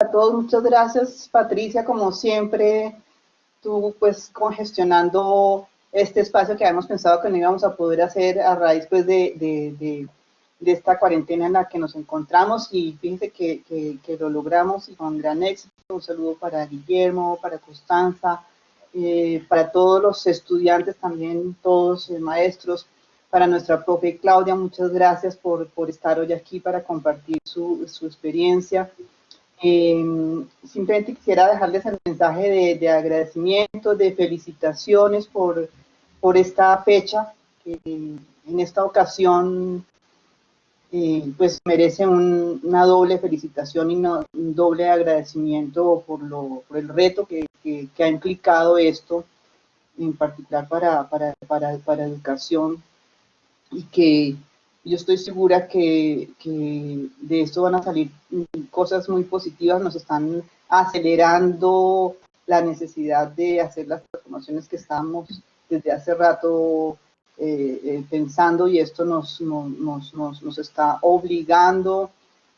a todos, muchas gracias Patricia, como siempre, tú pues congestionando este espacio que habíamos pensado que no íbamos a poder hacer a raíz pues de, de, esta cuarentena en la que nos encontramos y fíjense que, que, lo logramos y con gran éxito. Un saludo para Guillermo, para Constanza, eh, para todos los estudiantes también, todos eh, maestros, para nuestra profe Claudia, muchas gracias por, por estar hoy aquí para compartir su, su experiencia. Eh, simplemente quisiera dejarles el mensaje de, de, agradecimiento, de felicitaciones por, por esta fecha, en esta ocasión eh, pues merece una doble felicitación y un doble agradecimiento por, lo, por el reto que, que, que, ha implicado esto, en particular para, para, para, para educación y que yo estoy segura que, de esto van a salir cosas muy positivas, nos están acelerando la necesidad de hacer las transformaciones que estamos desde hace rato eh, eh, pensando y esto nos, nos, nos, nos está obligando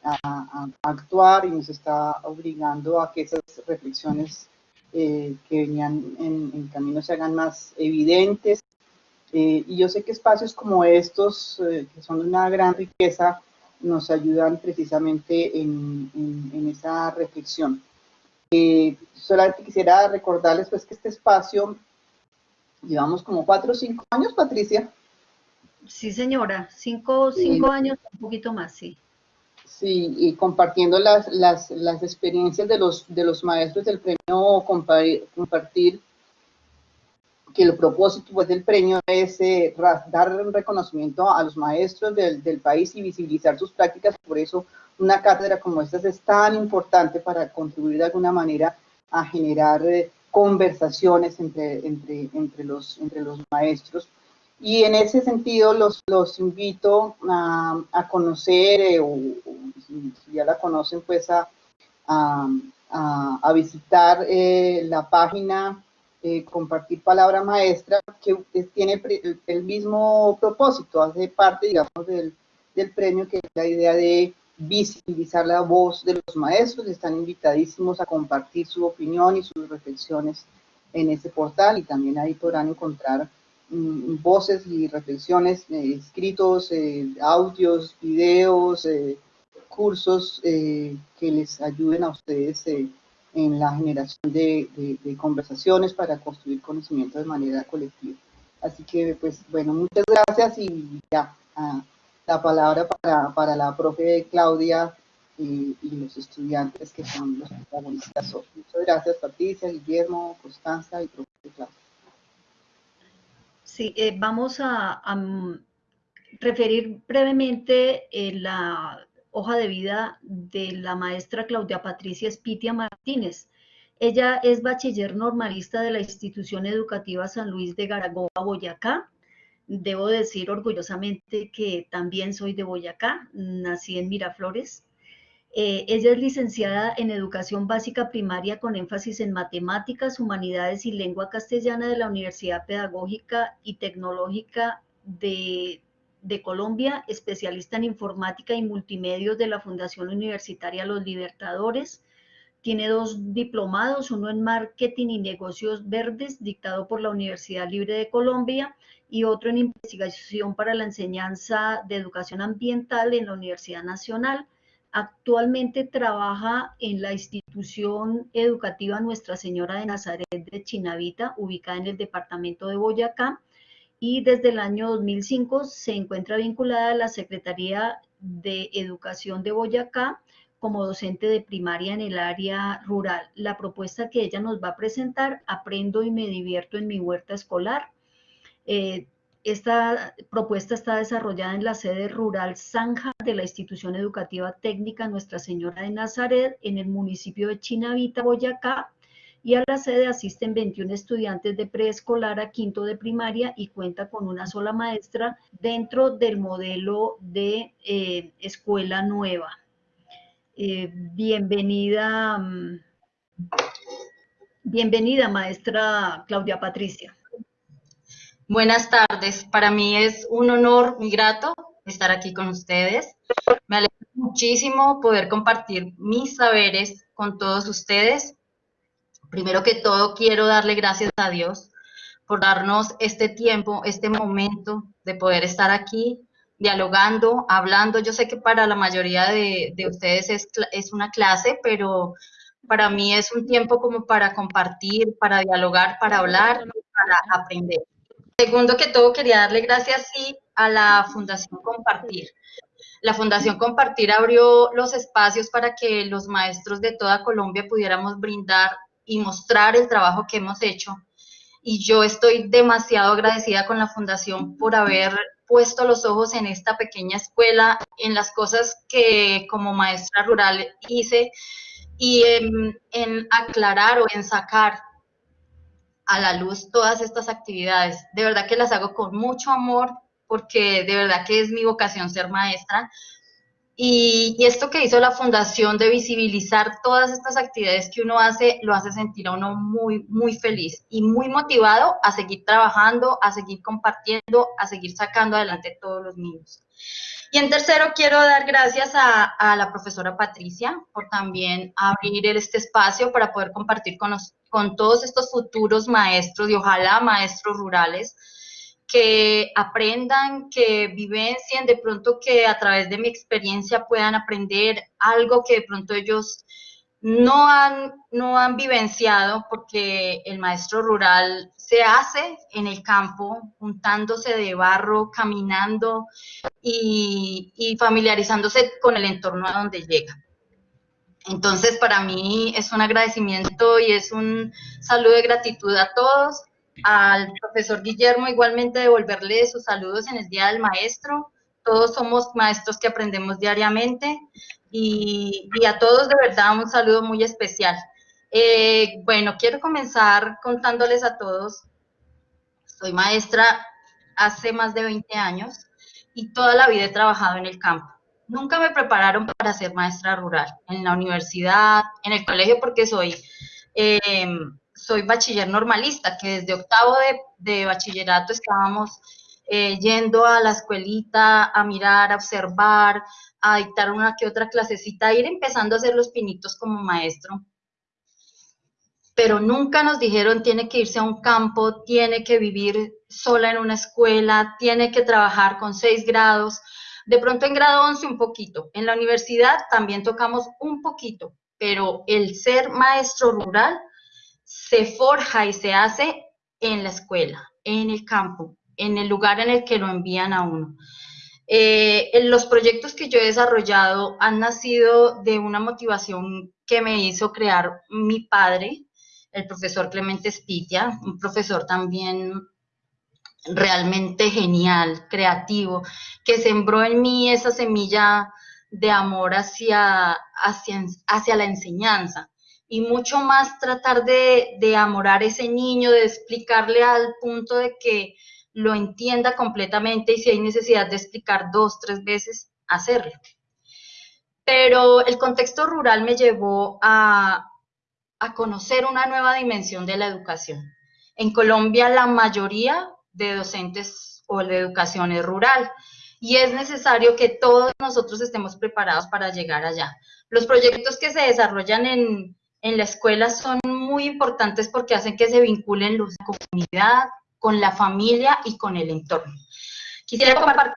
a, actuar y nos está obligando a que esas reflexiones eh, que venían en, en camino se hagan más evidentes eh, y yo sé que espacios como estos, eh, que son una gran riqueza, nos ayudan precisamente en, en, esa reflexión. Eh, solamente quisiera recordarles pues que este espacio, llevamos como cuatro o cinco años, Patricia. Sí, señora, cinco, cinco años, un poquito más, sí. Sí, y compartiendo las, las, las experiencias de los, de los maestros del premio Compartir que el propósito pues, del premio es eh, dar reconocimiento a los maestros del, del, país y visibilizar sus prácticas, por eso una cátedra como esta es tan importante para contribuir de alguna manera a generar eh, conversaciones entre, entre, entre, los, entre los maestros. Y en ese sentido los, los invito a, a conocer, eh, o, si ya la conocen, pues a, a, a visitar la página eh, compartir palabra maestra, que tiene el, mismo propósito, hace parte, digamos, del, del, premio, que es la idea de visibilizar la voz de los maestros, están invitadísimos a compartir su opinión y sus reflexiones en este portal, y también ahí podrán encontrar mm, voces y reflexiones, eh, escritos, eh, audios, videos, cursos que les ayuden a ustedes en la generación de, de, conversaciones para construir conocimiento de manera colectiva. Así que, pues, bueno, muchas gracias y ya, ah, la palabra para, para, la profe Claudia y, y, los estudiantes que son los protagonistas. Muchas gracias, Patricia, Guillermo, Constanza y profe Claudia. Sí, eh, vamos a, a, referir brevemente eh, la hoja de vida de la maestra Claudia Patricia Espitia Martínez. Ella es bachiller normalista de la institución educativa San Luis de Garagoa, Boyacá. Debo decir orgullosamente que también soy de Boyacá, nací en Miraflores. Eh, ella es licenciada en Educación Básica Primaria con énfasis en Matemáticas, Humanidades y Lengua Castellana de la Universidad Pedagógica y Tecnológica de de Colombia, especialista en informática y multimedios de la Fundación Universitaria Los Libertadores. Tiene dos diplomados, uno en marketing y negocios verdes, dictado por la Universidad Libre de Colombia, y otro en investigación para la enseñanza de educación ambiental en la Universidad Nacional. Actualmente trabaja en la institución educativa Nuestra Señora de Nazaret de Chinavita, ubicada en el departamento de Boyacá, y desde el año 2005 se encuentra vinculada a la Secretaría de Educación de Boyacá como docente de primaria en el área rural. La propuesta que ella nos va a presentar, Aprendo y me divierto en mi huerta escolar. Eh, esta propuesta está desarrollada en la sede rural Zanja de la institución educativa técnica Nuestra Señora de Nazaret en el municipio de Chinavita, Boyacá, y a la sede asisten 21 estudiantes de preescolar a quinto de primaria y cuenta con una sola maestra dentro del modelo de eh, escuela nueva. Eh, bienvenida, mm, bienvenida maestra Claudia Patricia. Buenas tardes, para mí es un honor muy grato estar aquí con ustedes. Me alegra muchísimo poder compartir mis saberes con todos ustedes. Primero que todo, quiero darle gracias a Dios por darnos este tiempo, este momento de poder estar aquí dialogando, hablando. Yo sé que para la mayoría de, ustedes es, una clase, pero para mí es un tiempo como para compartir, para dialogar, para hablar, para aprender. Segundo que todo, quería darle gracias a la Fundación Compartir. La Fundación Compartir abrió los espacios para que los maestros de toda Colombia pudiéramos brindar y mostrar el trabajo que hemos hecho. Y yo estoy demasiado agradecida con la Fundación por haber puesto los ojos en esta pequeña escuela, en las cosas que como maestra rural hice y en, aclarar o en sacar a la luz todas estas actividades. De verdad que las hago con mucho amor porque de verdad que es mi vocación ser maestra. Y, esto que hizo la fundación de visibilizar todas estas actividades que uno hace, lo hace sentir a uno muy, muy feliz y muy motivado a seguir trabajando, a seguir compartiendo, a seguir sacando adelante todos los niños. Y en tercero, quiero dar gracias a, la profesora Patricia por también abrir este espacio para poder compartir con, con todos estos futuros maestros y ojalá maestros rurales que aprendan, que vivencien, de pronto que a través de mi experiencia puedan aprender algo que de pronto ellos no han, no han vivenciado porque el maestro rural se hace en el campo, juntándose de barro, caminando y, y familiarizándose con el entorno a donde llega. Entonces, para mí es un agradecimiento y es un saludo de gratitud a todos. Al profesor Guillermo, igualmente devolverle sus saludos en el Día del Maestro. Todos somos maestros que aprendemos diariamente y, a todos de verdad un saludo muy especial. Eh, bueno, quiero comenzar contándoles a todos, soy maestra hace más de 20 años y toda la vida he trabajado en el campo. Nunca me prepararon para ser maestra rural, en la universidad, en el colegio, porque soy, eh, soy bachiller normalista, que desde octavo de, bachillerato estábamos eh, yendo a la escuelita a mirar, a observar, a dictar una que otra clasecita, a ir empezando a hacer los pinitos como maestro. Pero nunca nos dijeron tiene que irse a un campo, tiene que vivir sola en una escuela, tiene que trabajar con seis grados. De pronto en grado 11 un poquito. En la universidad también tocamos un poquito, pero el ser maestro rural se forja y se hace en la escuela, en el campo, en el lugar en el que lo envían a uno. Eh, los proyectos que yo he desarrollado han nacido de una motivación que me hizo crear mi padre, el profesor Clemente Spitia, un profesor también realmente genial, creativo, que sembró en mí esa semilla de amor hacia, hacia, hacia la enseñanza y mucho más tratar de, de amorar ese niño, de explicarle al punto de que lo entienda completamente y si hay necesidad de explicar dos, tres veces, hacerlo. Pero el contexto rural me llevó a, a conocer una nueva dimensión de la educación. En Colombia la mayoría de docentes o de educación es rural y es necesario que todos nosotros estemos preparados para llegar allá. Los proyectos que se desarrollan en, en la escuela son muy importantes porque hacen que se vinculen la comunidad, con la familia y con el entorno. Quisiera compartir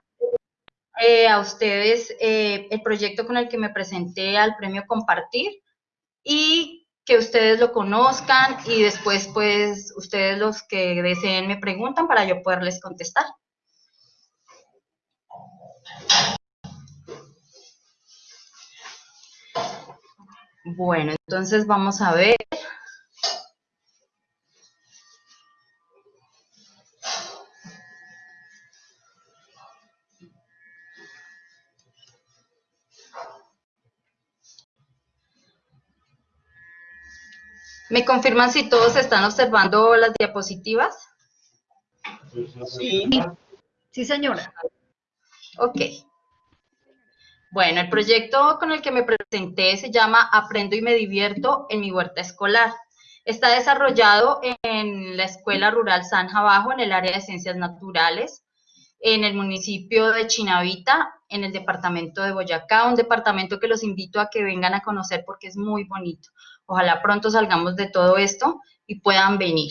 eh, a ustedes eh, el proyecto con el que me presenté al premio Compartir y que ustedes lo conozcan y después pues ustedes los que deseen me preguntan para yo poderles contestar. Bueno, entonces vamos a ver. ¿Me confirman si todos están observando las diapositivas? Sí. Sí, señora. Ok. Bueno, el proyecto con el que me presenté se llama Aprendo y me divierto en mi huerta escolar. Está desarrollado en la Escuela Rural San Bajo, en el área de Ciencias Naturales, en el municipio de Chinavita, en el departamento de Boyacá, un departamento que los invito a que vengan a conocer porque es muy bonito. Ojalá pronto salgamos de todo esto y puedan venir.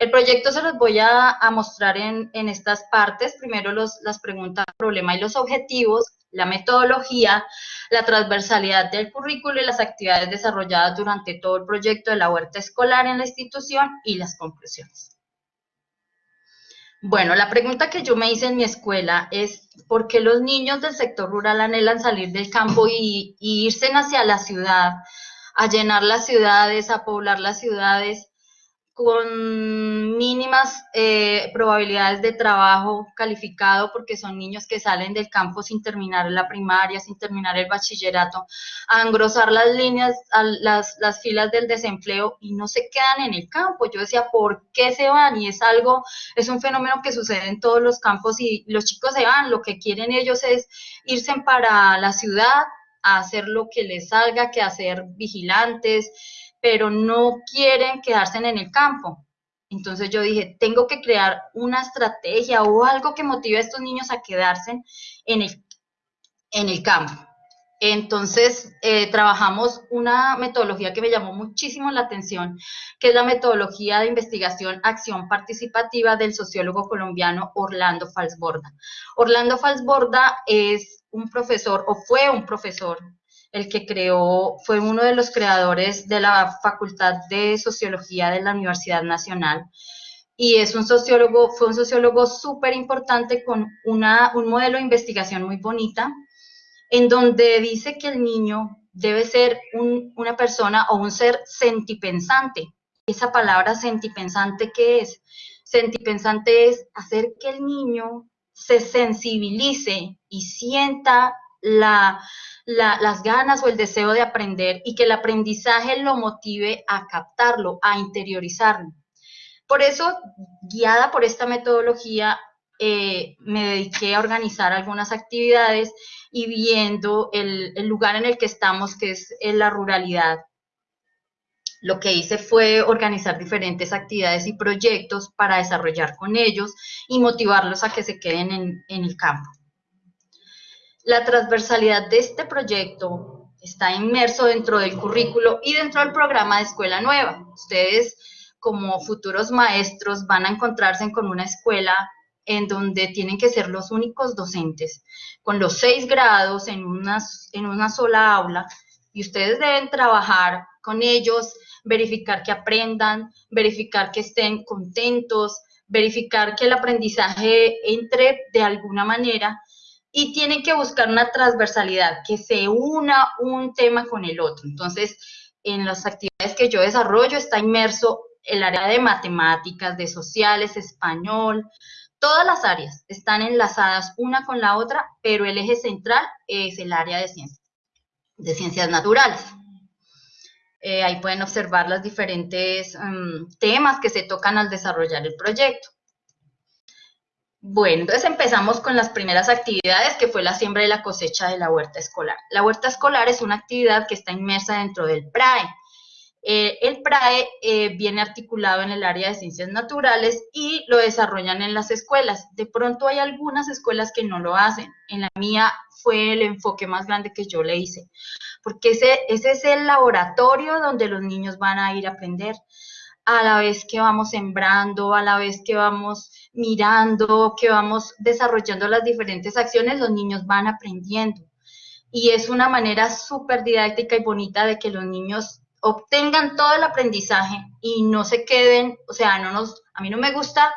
El proyecto se los voy a, mostrar en, estas partes. Primero los, las preguntas, problema y los objetivos, la metodología, la transversalidad del currículo y las actividades desarrolladas durante todo el proyecto de la huerta escolar en la institución y las conclusiones. Bueno, la pregunta que yo me hice en mi escuela es ¿por qué los niños del sector rural anhelan salir del campo y, irse hacia la ciudad, a llenar las ciudades, a poblar las ciudades? Con mínimas eh, probabilidades de trabajo calificado porque son niños que salen del campo sin terminar la primaria, sin terminar el bachillerato, a engrosar las líneas, las, las filas del desempleo y no se quedan en el campo. Yo decía, ¿por qué se van? Y es algo, es un fenómeno que sucede en todos los campos y los chicos se van, lo que quieren ellos es irse para la ciudad a hacer lo que les salga, que hacer vigilantes, pero no quieren quedarse en el campo. Entonces yo dije, tengo que crear una estrategia o algo que motive a estos niños a quedarse en el, en el campo. Entonces, eh, trabajamos una metodología que me llamó muchísimo la atención, que es la metodología de investigación acción participativa del sociólogo colombiano Orlando Falsborda. Orlando Falsborda es un profesor, o fue un profesor el que creó, fue uno de los creadores de la Facultad de Sociología de la Universidad Nacional. Y es un sociólogo, fue un sociólogo súper importante con una, un modelo de investigación muy bonita, en donde dice que el niño debe ser una persona o un ser sentipensante. Esa palabra sentipensante, ¿qué es? Sentipensante es hacer que el niño se sensibilice y sienta la, las ganas o el deseo de aprender y que el aprendizaje lo motive a captarlo, a interiorizarlo. Por eso, guiada por esta metodología, eh, me dediqué a organizar algunas actividades y viendo el, lugar en el que estamos, que es en la ruralidad, lo que hice fue organizar diferentes actividades y proyectos para desarrollar con ellos y motivarlos a que se queden en, en el campo. La transversalidad de este proyecto está inmerso dentro del currículo y dentro del programa de Escuela Nueva. Ustedes, como futuros maestros, van a encontrarse con una escuela en donde tienen que ser los únicos docentes, con los seis grados en una, en una sola aula, y ustedes deben trabajar con ellos, verificar que aprendan, verificar que estén contentos, verificar que el aprendizaje entre de alguna manera y tienen que buscar una transversalidad, que se una un tema con el otro. Entonces, en las actividades que yo desarrollo está inmerso el área de matemáticas, de sociales, español, todas las áreas están enlazadas una con la otra, pero el eje central es el área de ciencias, de ciencias naturales. Eh, ahí pueden observar los diferentes mm, temas que se tocan al desarrollar el proyecto. Bueno, entonces empezamos con las primeras actividades, que fue la siembra y la cosecha de la huerta escolar. La huerta escolar es una actividad que está inmersa dentro del PRAE. Eh, el PRAE eh, viene articulado en el área de ciencias naturales y lo desarrollan en las escuelas. De pronto hay algunas escuelas que no lo hacen. En la mía fue el enfoque más grande que yo le hice, porque ese, ese es el laboratorio donde los niños van a ir a aprender a la vez que vamos sembrando, a la vez que vamos mirando, que vamos desarrollando las diferentes acciones, los niños van aprendiendo. Y es una manera súper didáctica y bonita de que los niños obtengan todo el aprendizaje y no se queden, o sea, no nos, a mí no me gusta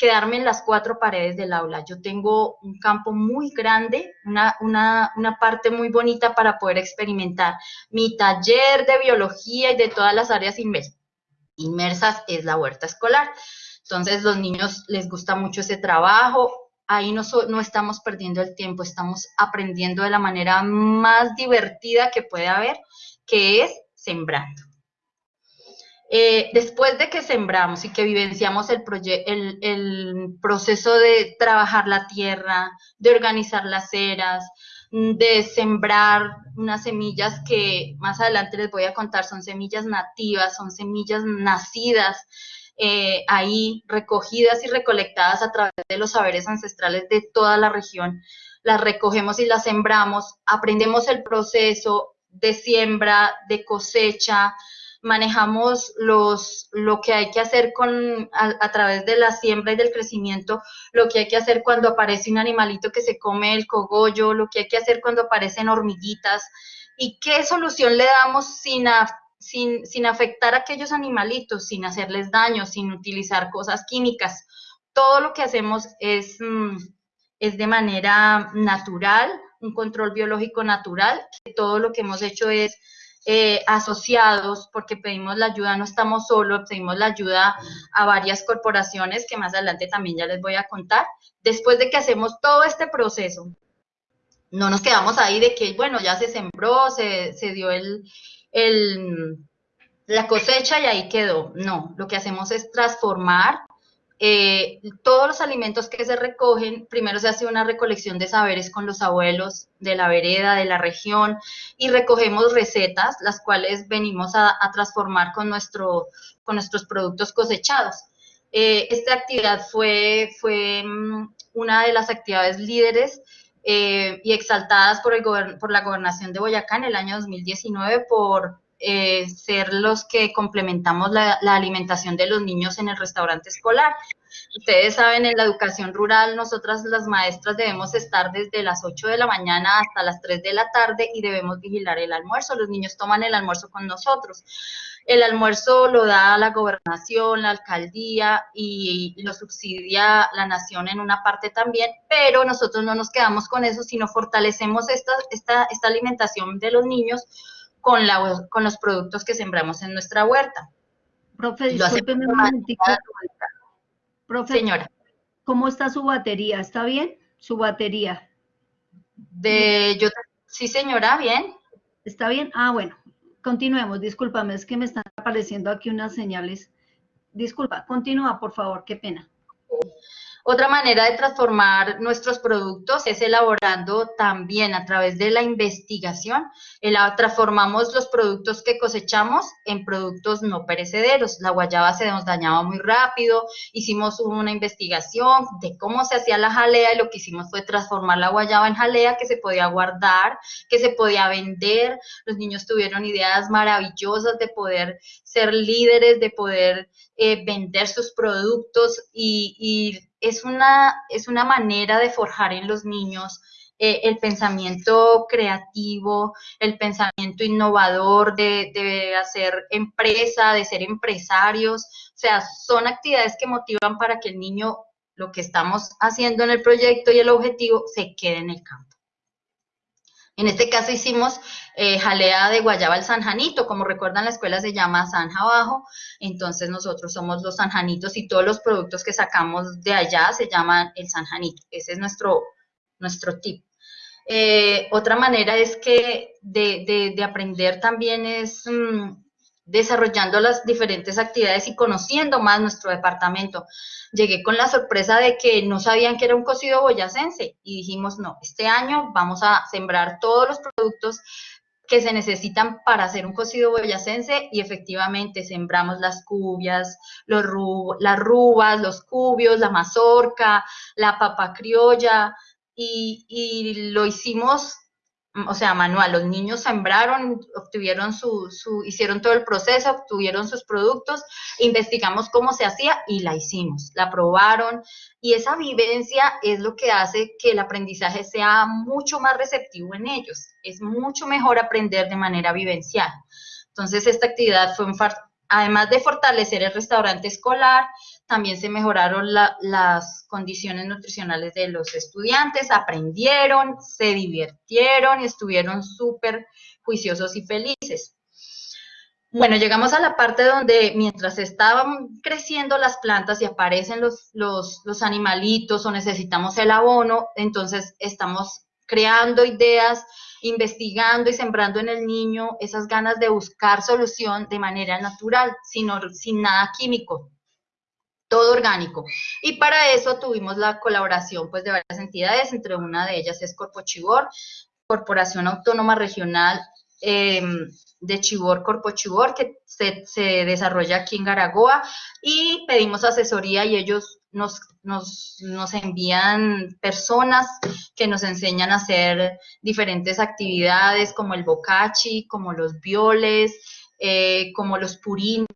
quedarme en las cuatro paredes del aula. Yo tengo un campo muy grande, una, una, una, parte muy bonita para poder experimentar. Mi taller de biología y de todas las áreas inmersas es la huerta escolar. Entonces, los niños les gusta mucho ese trabajo. Ahí no, no estamos perdiendo el tiempo, estamos aprendiendo de la manera más divertida que puede haber, que es sembrando. Eh, después de que sembramos y que vivenciamos el, el, proceso de trabajar la tierra, de organizar las eras, de sembrar unas semillas que más adelante les voy a contar, son semillas nativas, son semillas nacidas eh, ahí, recogidas y recolectadas a través de los saberes ancestrales de toda la región. las recogemos y las sembramos, aprendemos el proceso de siembra, de cosecha, manejamos los, lo que hay que hacer con, a, través de la siembra y del crecimiento, lo que hay que hacer cuando aparece un animalito que se come el cogollo, lo que hay que hacer cuando aparecen hormiguitas, y qué solución le damos sin, sin, afectar a aquellos animalitos, sin hacerles daño, sin utilizar cosas químicas. Todo lo que hacemos es, mm, es de manera natural, un control biológico natural, todo lo que hemos hecho es eh, asociados, porque pedimos la ayuda, no estamos solos, pedimos la ayuda a varias corporaciones que más adelante también ya les voy a contar. Después de que hacemos todo este proceso, no nos quedamos ahí de que, bueno, ya se sembró, se, se dio el, la cosecha y ahí quedó. No, lo que hacemos es transformar eh, todos los alimentos que se recogen, primero se hace una recolección de saberes con los abuelos de la vereda, de la región, y recogemos recetas, las cuales venimos a, transformar con, nuestro, con nuestros productos cosechados. Eh, esta actividad fue, fue mm, una de las actividades líderes eh, y exaltadas por, el por la gobernación de Boyacá en el año 2019 por eh, ser los que complementamos la, alimentación de los niños en el restaurante escolar. Ustedes saben, en la educación rural, nosotras las maestras debemos estar desde las 8 de la mañana hasta las 3 de la tarde y debemos vigilar el almuerzo. Los niños toman el almuerzo con nosotros. El almuerzo lo da la gobernación, la alcaldía y lo subsidia la nación en una parte también, pero nosotros no nos quedamos con eso, sino fortalecemos esta, esta, esta alimentación de los niños con, la, con los productos que sembramos en nuestra huerta. Profe, discúlpeme un momentito. Profe, Señora. ¿Cómo está su batería? ¿Está bien? Su batería. De, yo, sí, señora, bien. ¿Está bien? Ah, bueno. Continuemos. Discúlpame, es que me están apareciendo aquí unas señales. Disculpa, continúa, por favor, qué pena. Otra manera de transformar nuestros productos es elaborando también a través de la investigación. transformamos los productos que cosechamos en productos no perecederos. La guayaba se nos dañaba muy rápido, hicimos una investigación de cómo se hacía la jalea y lo que hicimos fue transformar la guayaba en jalea que se podía guardar, que se podía vender. Los niños tuvieron ideas maravillosas de poder ser líderes, de poder eh, vender sus productos y es una, es una manera de forjar en los niños eh, el pensamiento creativo, el pensamiento innovador de, de, hacer empresa, de ser empresarios. O sea, son actividades que motivan para que el niño, lo que estamos haciendo en el proyecto y el objetivo, se quede en el campo. En este caso hicimos eh, jalea de guayaba al sanjanito, como recuerdan la escuela se llama Sanja Abajo, entonces nosotros somos los sanjanitos y todos los productos que sacamos de allá se llaman el sanjanito, ese es nuestro, nuestro tip. Eh, otra manera es que de, aprender también es mm, desarrollando las diferentes actividades y conociendo más nuestro departamento. Llegué con la sorpresa de que no sabían que era un cocido boyacense y dijimos, no, este año vamos a sembrar todos los productos que se necesitan para hacer un cocido boyacense y efectivamente sembramos las cubias, las rubas, los cubios, la mazorca, la papa criolla y lo hicimos o sea, manual, los niños sembraron, obtuvieron su, su, hicieron todo el proceso, obtuvieron sus productos, investigamos cómo se hacía y la hicimos, la probaron. Y esa vivencia es lo que hace que el aprendizaje sea mucho más receptivo en ellos, es mucho mejor aprender de manera vivencial. Entonces, esta actividad fue un, además de fortalecer el restaurante escolar, también se mejoraron las condiciones nutricionales de los estudiantes, aprendieron, se divirtieron y estuvieron súper juiciosos y felices. Bueno, llegamos a la parte donde mientras estaban creciendo las plantas y aparecen los, los, animalitos o necesitamos el abono, entonces estamos creando ideas, investigando y sembrando en el niño esas ganas de buscar solución de manera natural, sino, sin nada químico, todo orgánico. Y para eso tuvimos la colaboración pues, de varias entidades, entre una de ellas es Corpo Chibor, Corporación Autónoma Regional em, de Chibor, Corpo Chibor, que se, se, desarrolla aquí en Garagoa, y pedimos asesoría y ellos nos, nos, nos, envían personas que nos enseñan a hacer diferentes actividades como el bocachi, como los violes, eh, como los purines,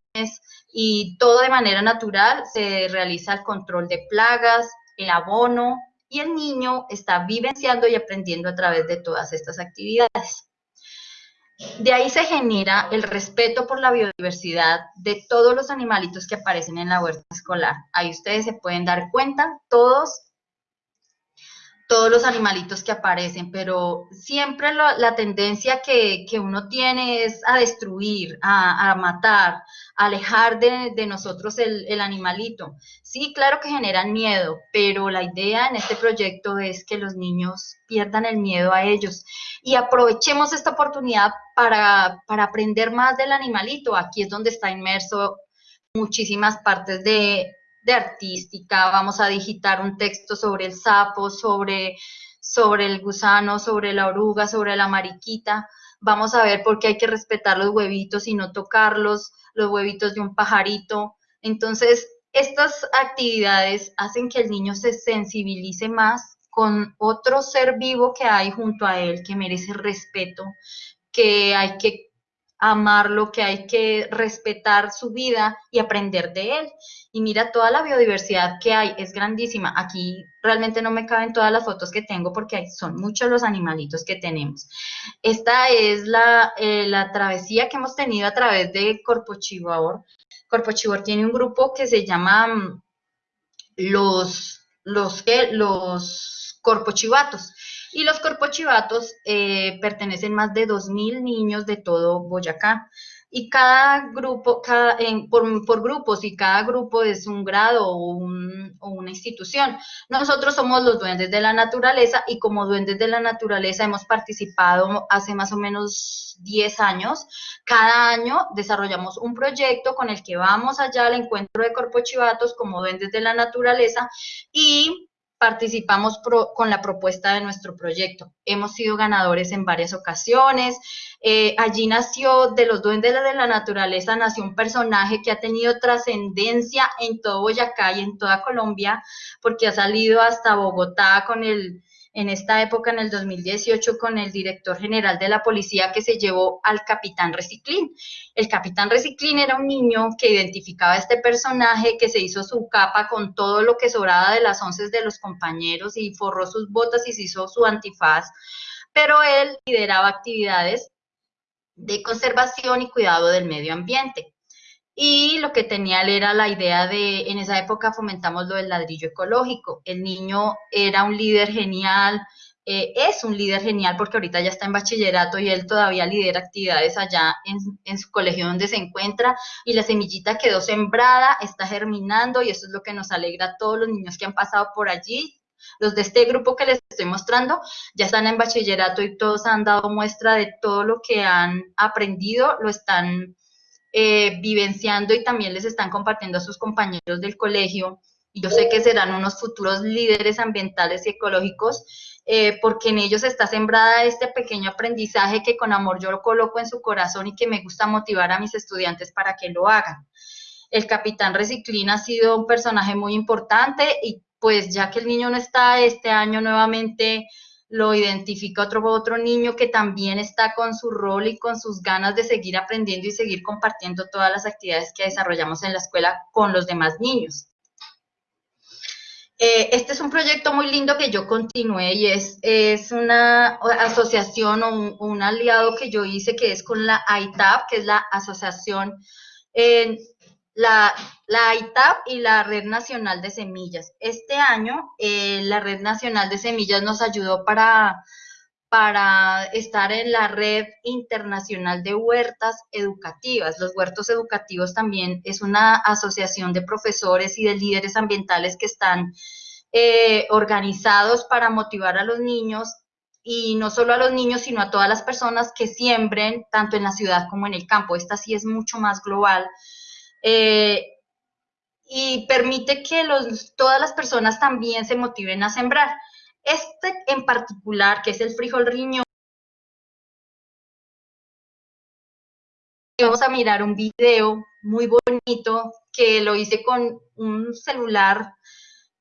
y todo de manera natural se realiza el control de plagas, el abono, y el niño está vivenciando y aprendiendo a través de todas estas actividades. De ahí se genera el respeto por la biodiversidad de todos los animalitos que aparecen en la huerta escolar. Ahí ustedes se pueden dar cuenta, todos todos los animalitos que aparecen, pero siempre la tendencia que, uno tiene es a destruir, a, matar, a alejar de, nosotros el, el, animalito. Sí, claro que generan miedo, pero la idea en este proyecto es que los niños pierdan el miedo a ellos y aprovechemos esta oportunidad para, para aprender más del animalito. Aquí es donde está inmerso muchísimas partes de, de artística, vamos a digitar un texto sobre el sapo, sobre, sobre el gusano, sobre la oruga, sobre la mariquita, vamos a ver por qué hay que respetar los huevitos y no tocarlos, los huevitos de un pajarito. Entonces, estas actividades hacen que el niño se sensibilice más con otro ser vivo que hay junto a él, que merece respeto, que hay que amarlo, que hay que respetar su vida y aprender de él. Y mira toda la biodiversidad que hay, es grandísima. Aquí realmente no me caben todas las fotos que tengo porque son muchos los animalitos que tenemos. Esta es la, eh, la travesía que hemos tenido a través de Corpo Chibor. Corpo Chibor tiene un grupo que se llama mm, los, los, los Corpochivatos. Y los corpochivatos eh, pertenecen más de 2.000 niños de todo Boyacá. Y cada grupo, cada, por, grupos, y cada grupo es un grado o, una institución. Nosotros somos los duendes de la naturaleza y como duendes de la naturaleza hemos participado hace más o menos 10 años. Cada año desarrollamos un proyecto con el que vamos allá al encuentro de corpochivatos como duendes de la naturaleza y participamos con la propuesta de nuestro proyecto. Hemos sido ganadores en varias ocasiones. Eh, allí nació, de los duendes de la naturaleza, nació un personaje que ha tenido trascendencia en todo Boyacá y en toda Colombia, porque ha salido hasta Bogotá con el en esta época, en el 2018, con el director general de la policía que se llevó al capitán Reciclín. El capitán Reciclín era un niño que identificaba a este personaje, que se hizo su capa con todo lo que sobraba de las once de los compañeros y forró sus botas y se hizo su antifaz, pero él lideraba actividades de conservación y cuidado del medio ambiente. Y lo que tenía él era la idea de, en esa época fomentamos lo del ladrillo ecológico. El niño era un líder genial, eh, es un líder genial porque ahorita ya está en bachillerato y él todavía lidera actividades allá en, en, su colegio donde se encuentra y la semillita quedó sembrada, está germinando y eso es lo que nos alegra a todos los niños que han pasado por allí. Los de este grupo que les estoy mostrando ya están en bachillerato y todos han dado muestra de todo lo que han aprendido, lo están eh, vivenciando y también les están compartiendo a sus compañeros del colegio. Yo sé que serán unos futuros líderes ambientales y ecológicos, eh, porque en ellos está sembrada este pequeño aprendizaje que con amor yo lo coloco en su corazón y que me gusta motivar a mis estudiantes para que lo hagan. El capitán Reciclín ha sido un personaje muy importante y pues ya que el niño no está este año nuevamente lo identifica otro, otro niño que también está con su rol y con sus ganas de seguir aprendiendo y seguir compartiendo todas las actividades que desarrollamos en la escuela con los demás niños. Eh, este es un proyecto muy lindo que yo continué y es, es una asociación o un, aliado que yo hice que es con la ITAP, que es la Asociación eh, la, la ITAP y la Red Nacional de Semillas. Este año eh, la Red Nacional de Semillas nos ayudó para, para estar en la Red Internacional de Huertas Educativas. Los huertos educativos también es una asociación de profesores y de líderes ambientales que están eh, organizados para motivar a los niños y no solo a los niños, sino a todas las personas que siembren, tanto en la ciudad como en el campo. Esta sí es mucho más global eh, y permite que los, todas las personas también se motiven a sembrar. Este en particular, que es el frijol riñón, vamos a mirar un video muy bonito que lo hice con un celular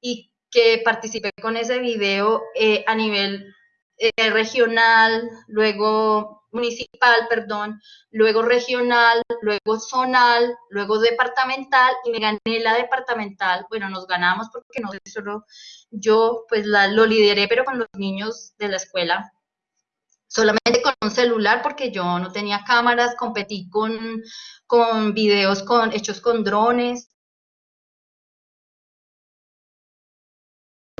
y que participé con ese video eh, a nivel eh, regional, luego municipal, perdón, luego regional, luego zonal, luego departamental y me gané la departamental. Bueno, nos ganamos porque no solo yo, pues la, lo lideré, pero con los niños de la escuela. Solamente con un celular porque yo no tenía cámaras, competí con, con videos con, hechos con drones.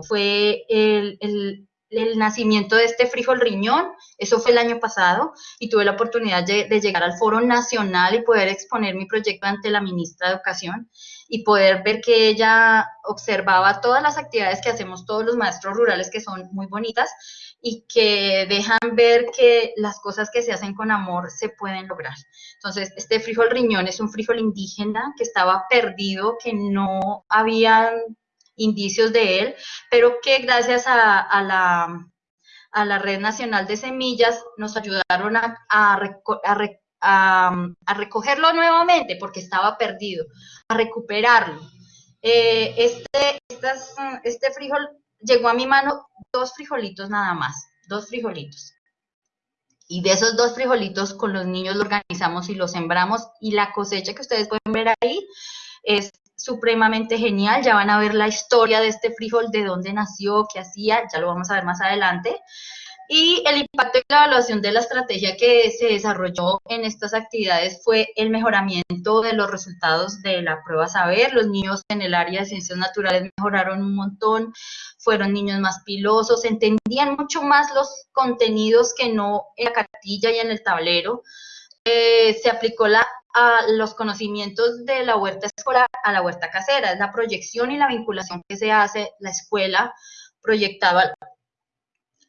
Fue el, el el nacimiento de este frijol riñón, eso fue el año pasado, y tuve la oportunidad de, llegar al foro nacional y poder exponer mi proyecto ante la ministra de Educación y poder ver que ella observaba todas las actividades que hacemos todos los maestros rurales, que son muy bonitas, y que dejan ver que las cosas que se hacen con amor se pueden lograr. Entonces, este frijol riñón es un frijol indígena que estaba perdido, que no había indicios de él, pero que gracias a, la, a la Red Nacional de Semillas nos ayudaron a, a, recogerlo nuevamente porque estaba perdido, a recuperarlo. Eh, este, este frijol llegó a mi mano dos frijolitos nada más, dos frijolitos. Y de esos dos frijolitos con los niños lo organizamos y lo sembramos y la cosecha que ustedes pueden ver ahí es supremamente genial. Ya van a ver la historia de este frijol, de dónde nació, qué hacía, ya lo vamos a ver más adelante. Y el impacto y la evaluación de la estrategia que se desarrolló en estas actividades fue el mejoramiento de los resultados de la prueba Saber. Los niños en el área de ciencias naturales mejoraron un montón, fueron niños más pilosos, entendían mucho más los contenidos que no en la cartilla y en el tablero. Eh, se aplicó la a los conocimientos de la huerta escolar a la huerta casera, es la proyección y la vinculación que se hace, la escuela proyectaba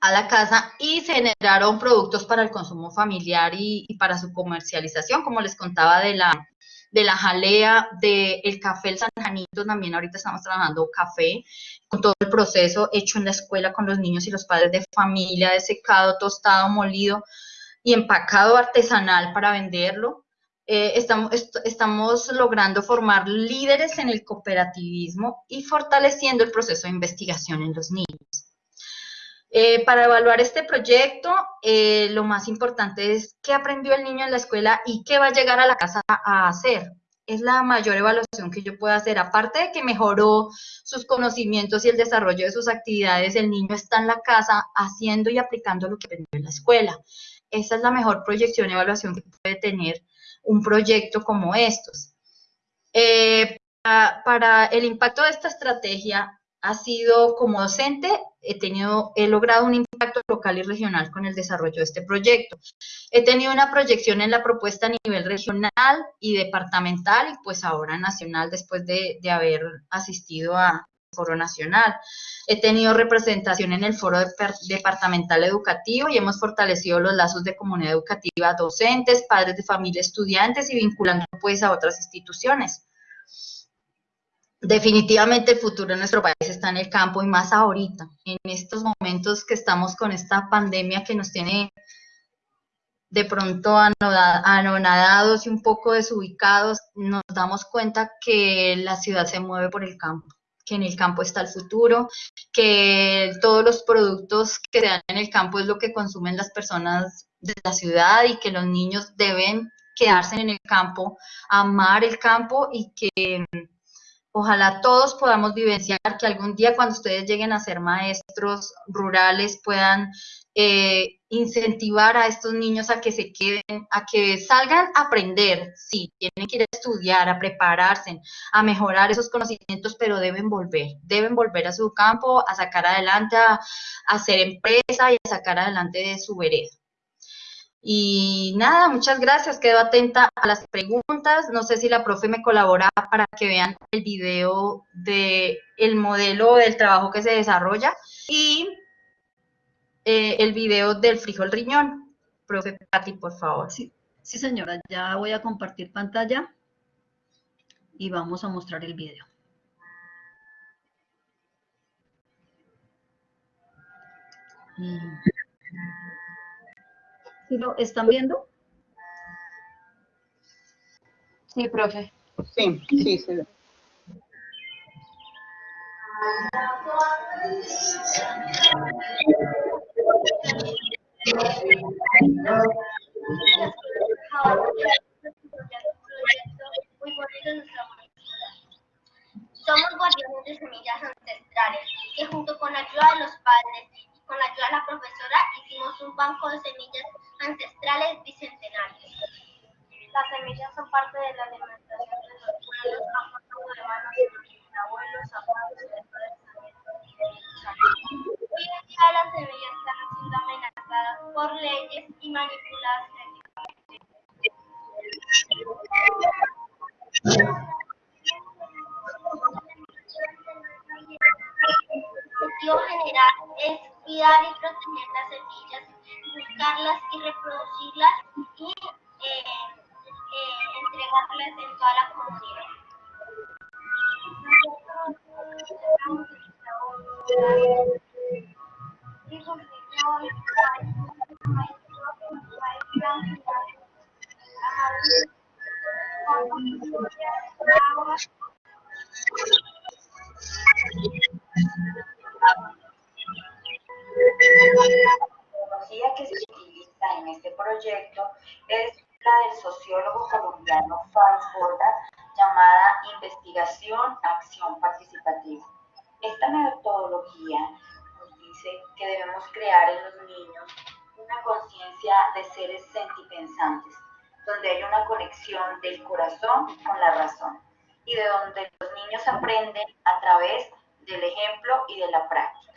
a la casa y generaron productos para el consumo familiar y, para su comercialización, como les contaba de la, de la jalea, del café, el San Janito, también ahorita estamos trabajando café, con todo el proceso hecho en la escuela con los niños y los padres de familia, de secado, tostado, molido y empacado artesanal para venderlo. Eh, estamos, estamos logrando formar líderes en el cooperativismo y fortaleciendo el proceso de investigación en los niños. Eh, para evaluar este proyecto, eh, lo más importante es qué aprendió el niño en la escuela y qué va a llegar a la casa a hacer. Es la mayor evaluación que yo puedo hacer. Aparte de que mejoró sus conocimientos y el desarrollo de sus actividades, el niño está en la casa haciendo y aplicando lo que aprendió en la escuela. Esa es la mejor proyección y evaluación que puede tener un proyecto como estos. Eh, para, el impacto de esta estrategia ha sido como docente, he tenido, he logrado un impacto local y regional con el desarrollo de este proyecto. He tenido una proyección en la propuesta a nivel regional y departamental y pues ahora nacional después de, de haber asistido a, foro nacional. He tenido representación en el foro departamental educativo y hemos fortalecido los lazos de comunidad educativa, docentes, padres de familia, estudiantes y vinculando pues a otras instituciones. Definitivamente el futuro de nuestro país está en el campo y más ahorita, en estos momentos que estamos con esta pandemia que nos tiene de pronto anonadados y un poco desubicados, nos damos cuenta que la ciudad se mueve por el campo que en el campo está el futuro, que todos los productos que se dan en el campo es lo que consumen las personas de la ciudad y que los niños deben quedarse en el campo, amar el campo y que ojalá todos podamos vivenciar que algún día cuando ustedes lleguen a ser maestros rurales puedan eh, incentivar a estos niños a que se queden, a que salgan a aprender, sí, tienen que ir a estudiar, a prepararse, a mejorar esos conocimientos, pero deben volver, deben volver a su campo, a sacar adelante, a, hacer empresa y a sacar adelante de su vereda. Y nada, muchas gracias, quedo atenta a las preguntas, no sé si la profe me colabora para que vean el video de el modelo del trabajo que se desarrolla y eh, el video del frijol riñón. Profe Pati, por favor. Sí, sí, señora, ya voy a compartir pantalla y vamos a mostrar el video. ¿Sí lo están viendo? Sí, profe. Sí, sí, sí. Somos guardianes de semillas ancestrales que junto con la ayuda de los padres y con la ayuda de la profesora hicimos un banco de semillas ancestrales bicentenarios. Las semillas son parte de la alimentación de los pueblos, han pasado de manos de abuelos, abuelos, y de Hoy en día las semillas están siendo amenazadas por leyes y manipuladas El objetivo general es cuidar y proteger las semillas, buscarlas y reproducirlas y eh, eh, entregarlas en toda la comunidad. La que se utiliza en este proyecto es la del sociólogo colombiano Franz Borda, llamada Investigación Acción Participativa. Esta metodología nos dice que debemos crear en los niños una conciencia de seres sentipensantes, donde hay una conexión del corazón con la razón y de donde los niños aprenden a través del ejemplo y de la práctica.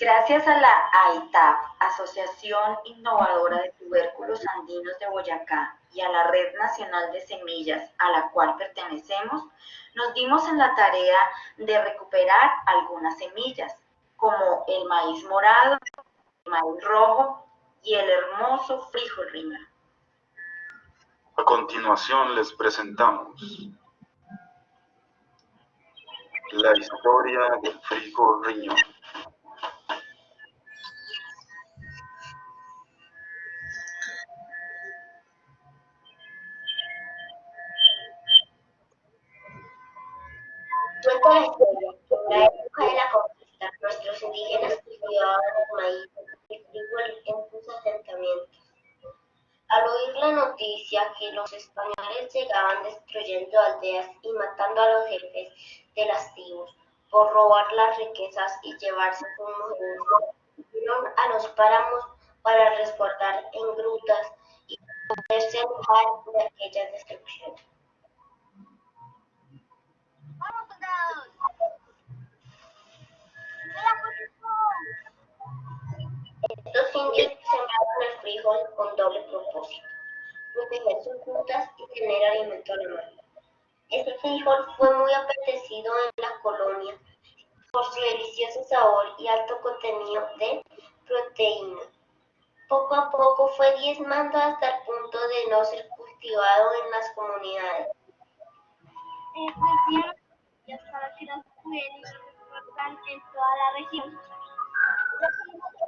Gracias a la AITAP, Asociación Innovadora de Tubérculos Andinos de Boyacá, y a la Red Nacional de Semillas a la cual pertenecemos, nos dimos en la tarea de recuperar algunas semillas, como el maíz morado, el maíz rojo y el hermoso frijol riñón. A continuación les presentamos la historia del frijol riñón. En la época de la conquista nuestros indígenas cultivaban maíz y frijol en sus asentamientos. Al oír la noticia que los españoles llegaban destruyendo aldeas y matando a los jefes de las tribus por robar las riquezas y llevarse sus mujeres, fueron a los páramos para resguardar en grutas y poderse alejar de aquellas destrucciones. ¡Vamos, soldados! Estos indios sembraron el frijol con doble propósito, proteger sus frutas y tener alimento a. Este frijol fue muy apetecido en la colonia por su delicioso sabor y alto contenido de proteína. Poco a poco fue diezmando hasta el punto de no ser cultivado en las comunidades. para que las en toda la región.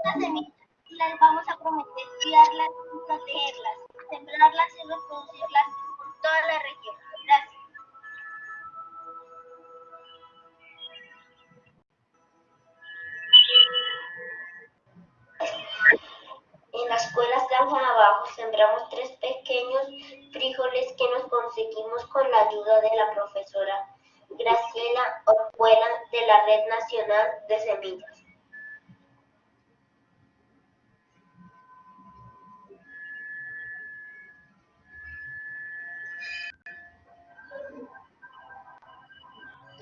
Las semillas les vamos a prometer cuidarlas y protegerlas, sembrarlas y reproducirlas por toda la región. Gracias. En la escuela Granja Abajo sembramos tres pequeños frijoles que nos conseguimos con la ayuda de la De Semillas.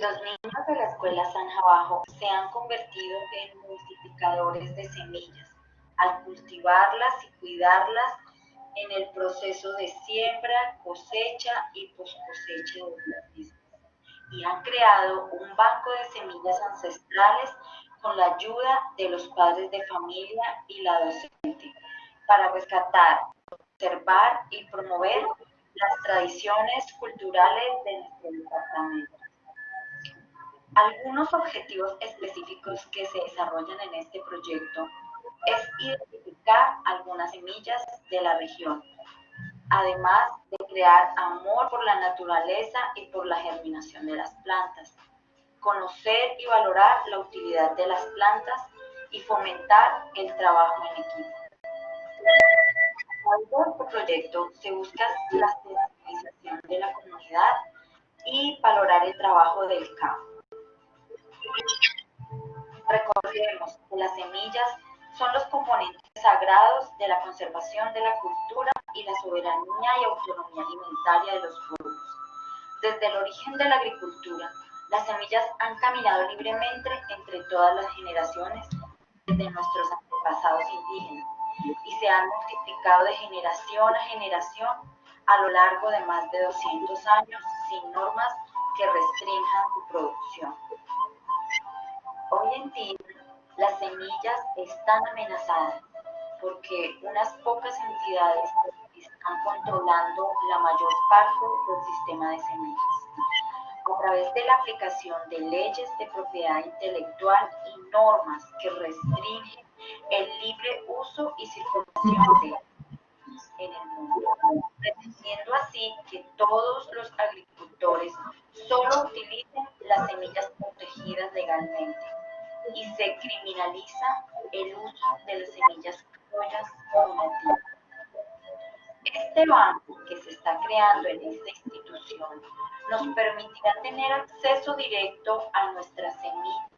Los niños de la Escuela San Bajo se han convertido en multiplicadores de semillas al cultivarlas y cuidarlas en el proceso de siembra, cosecha y post cosecha de las. Y han creado un banco de semillas ancestrales con la ayuda de los padres de familia y la docente para rescatar, observar y promover las tradiciones culturales de nuestro departamento. Algunos objetivos específicos que se desarrollan en este proyecto es identificar algunas semillas de la región, además de crear amor por la naturaleza y por la germinación de las plantas, conocer y valorar la utilidad de las plantas y fomentar el trabajo en equipo. Este proyecto se busca la sensibilización de la comunidad y valorar el trabajo del campo. Recordemos que las semillas son los componentes sagrados de la conservación de la cultura y la soberanía y autonomía alimentaria de los pueblos. Desde el origen de la agricultura, las semillas han caminado libremente entre todas las generaciones desde nuestros antepasados indígenas y se han multiplicado de generación a generación a lo largo de más de 200 años sin normas que restrinjan su producción. Hoy en día, las semillas están amenazadas porque unas pocas entidades están controlando la mayor parte del sistema de semillas. A través de la aplicación de leyes de propiedad intelectual y normas que restringen el libre uso y circulación de en el mundo, pretendiendo así que todos los agricultores solo utilicen las semillas protegidas legalmente y se criminaliza el uso de las semillas criollas nativas. Este banco que se está creando en esta institución nos permitirá tener acceso directo a nuestras semillas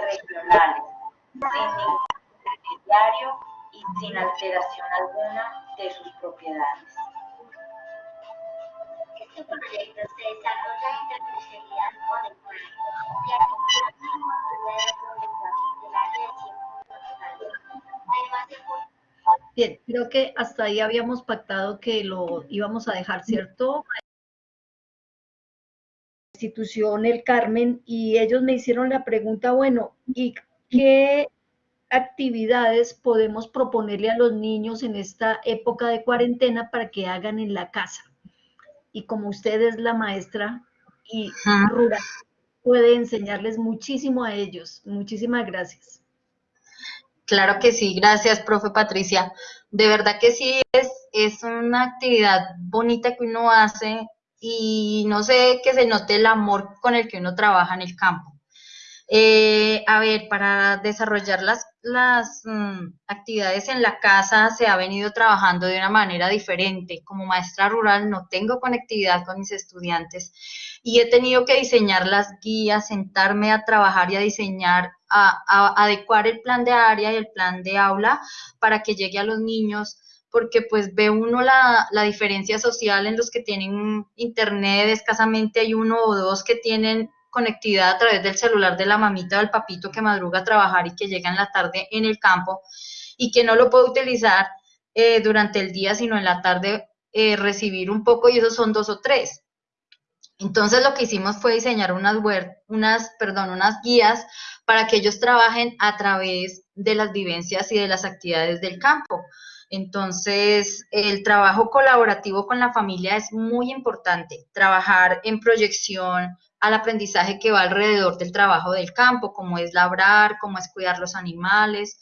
regionales, sin ningún intermediario y sin alteración alguna de sus propiedades. Este proyecto se desarrolla en tercería con el ya que Bien, creo que hasta ahí habíamos pactado que lo íbamos a dejar, ¿cierto? institución El Carmen y ellos me hicieron la pregunta, bueno, ¿y qué actividades podemos proponerle a los niños en esta época de cuarentena para que hagan en la casa? Y como usted es la maestra y rural, puede enseñarles muchísimo a ellos. Muchísimas gracias. Claro que sí, gracias, profe Patricia. De verdad que sí, es, es una actividad bonita que uno hace y no sé, que se note el amor con el que uno trabaja en el campo. Eh, a ver, para desarrollar las, las mm, actividades en la casa se ha venido trabajando de una manera diferente. Como maestra rural no tengo conectividad con mis estudiantes y he tenido que diseñar las guías, sentarme a trabajar y a diseñar, a, a adecuar el plan de área y el plan de aula para que llegue a los niños porque pues ve uno la, la, diferencia social en los que tienen internet, escasamente hay uno o dos que tienen conectividad a través del celular de la mamita o del papito que madruga a trabajar y que llega en la tarde en el campo y que no lo puede utilizar eh, durante el día, sino en la tarde eh, recibir un poco y esos son dos o tres. Entonces lo que hicimos fue diseñar unas, unas, perdón, unas guías para que ellos trabajen a través de las vivencias y de las actividades del campo. Entonces, el trabajo colaborativo con la familia es muy importante. Trabajar en proyección al aprendizaje que va alrededor del trabajo del campo, como es labrar, como es cuidar los animales.